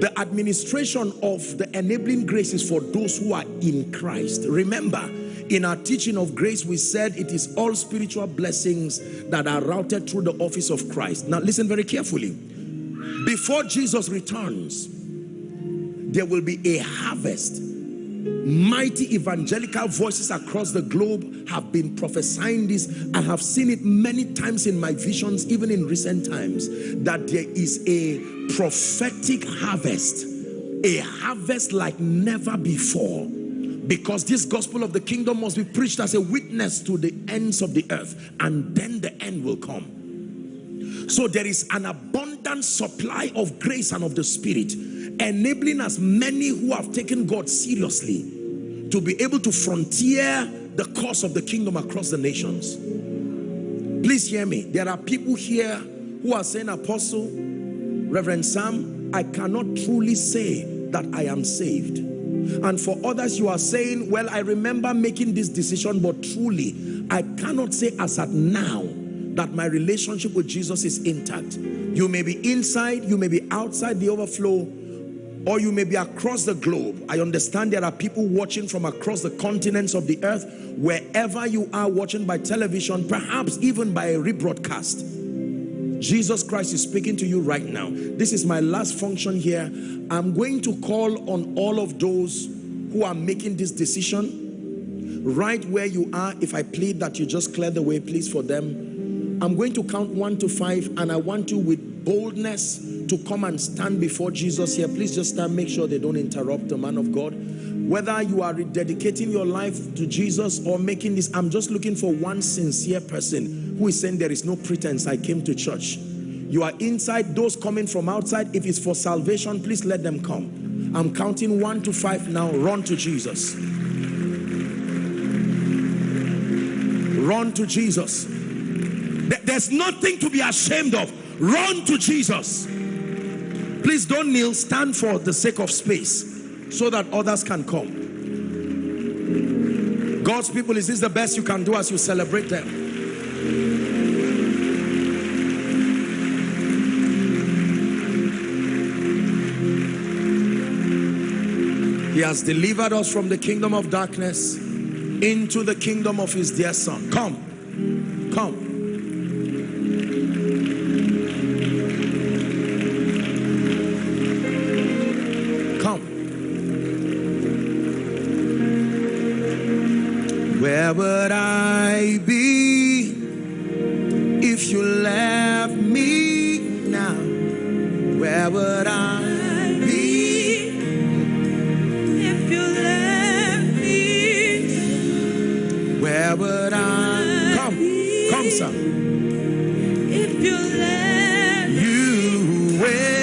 The administration of the enabling grace is for those who are in Christ. Remember, in our teaching of grace, we said it is all spiritual blessings that are routed through the office of Christ. Now listen very carefully. Before Jesus returns, there will be a harvest mighty evangelical voices across the globe have been prophesying this. I have seen it many times in my visions even in recent times that there is a prophetic harvest a harvest like never before. Because this gospel of the kingdom must be preached as a witness to the ends of the earth and then the end will come. So there is an abundant supply of grace and of the spirit enabling as many who have taken God seriously to be able to frontier the cause of the kingdom across the nations. Please hear me. There are people here who are saying apostle reverend sam i cannot truly say that i am saved. And for others you are saying well i remember making this decision but truly i cannot say as at now that my relationship with jesus is intact. You may be inside you may be outside the overflow Mm. or you may be across the globe. I understand there are people watching from across the continents of the earth, wherever you are watching by television, perhaps even by a rebroadcast. Jesus Christ is speaking to you right now. This is my last function here. I'm going to call on all of those who are making this decision right where you are. If I plead that you just clear the way, please, for them. I'm going to count one to five and I want you with boldness to come and stand before Jesus here, please just stand, make sure they don't interrupt the man of God. Whether you are rededicating your life to Jesus or making this, I'm just looking for one sincere person who is saying there is no pretense, I came to church. You are inside, those coming from outside, if it's for salvation, please let them come. I'm counting one to five now, run to Jesus. Run to Jesus. There's nothing to be ashamed of. Run to Jesus. Please don't kneel, stand for the sake of space so that others can come. God's people, is this the best you can do as you celebrate them? He has delivered us from the kingdom of darkness into the kingdom of his dear son. Come, come. Come. If you left You wait.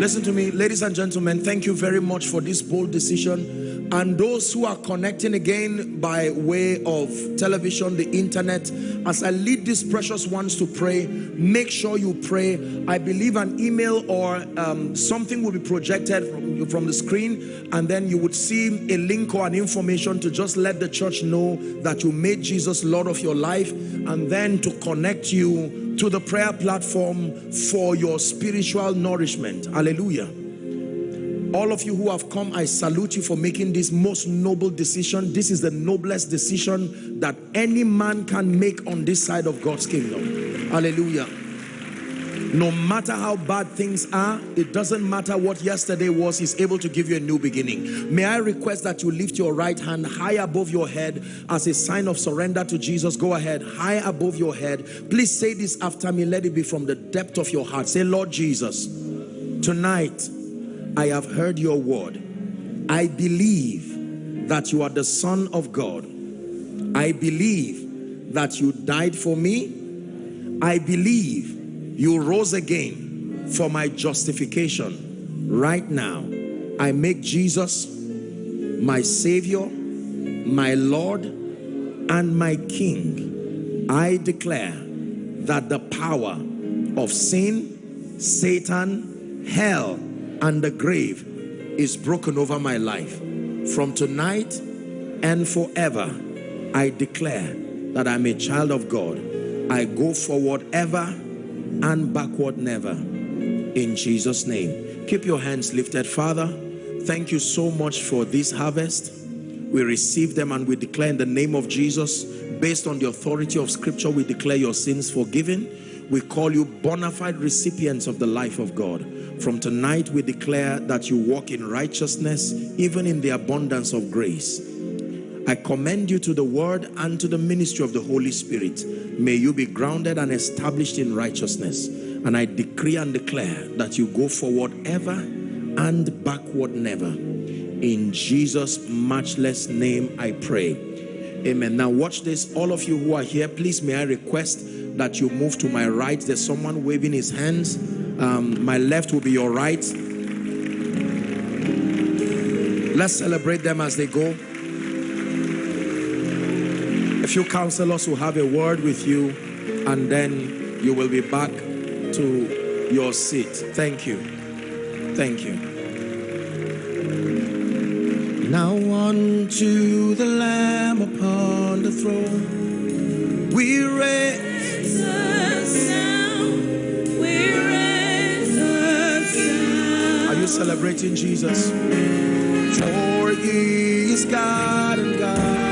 Listen to me, ladies and gentlemen, thank you very much for this bold decision. And those who are connecting again by way of television, the internet, as I lead these precious ones to pray, make sure you pray. I believe an email or um, something will be projected from, from the screen and then you would see a link or an information to just let the church know that you made Jesus Lord of your life and then to connect you to the prayer platform for your spiritual nourishment. Hallelujah. All of you who have come, I salute you for making this most noble decision. This is the noblest decision that any man can make on this side of God's kingdom. Hallelujah. No matter how bad things are, it doesn't matter what yesterday was, he's able to give you a new beginning. May I request that you lift your right hand high above your head as a sign of surrender to Jesus. Go ahead, high above your head. Please say this after me. Let it be from the depth of your heart. Say, Lord Jesus, tonight I have heard your word. I believe that you are the son of God. I believe that you died for me. I believe you rose again for my justification. Right now, I make Jesus my Savior, my Lord, and my King. I declare that the power of sin, Satan, hell, and the grave is broken over my life. From tonight and forever, I declare that I'm a child of God. I go forward ever and backward never. In Jesus' name. Keep your hands lifted. Father, thank you so much for this harvest. We receive them and we declare in the name of Jesus, based on the authority of scripture, we declare your sins forgiven. We call you bona fide recipients of the life of God. From tonight, we declare that you walk in righteousness, even in the abundance of grace. I commend you to the word and to the ministry of the Holy Spirit. May you be grounded and established in righteousness. And I decree and declare that you go forward ever and backward never. In Jesus' matchless name I pray. Amen. Now watch this. All of you who are here, please may I request that you move to my right. There's someone waving his hands. Um, my left will be your right. Let's celebrate them as they go. A few counselors will have a word with you and then you will be back to your seat. Thank you. Thank you. Now unto the Lamb upon the throne we raise Are you celebrating Jesus? For he is God and God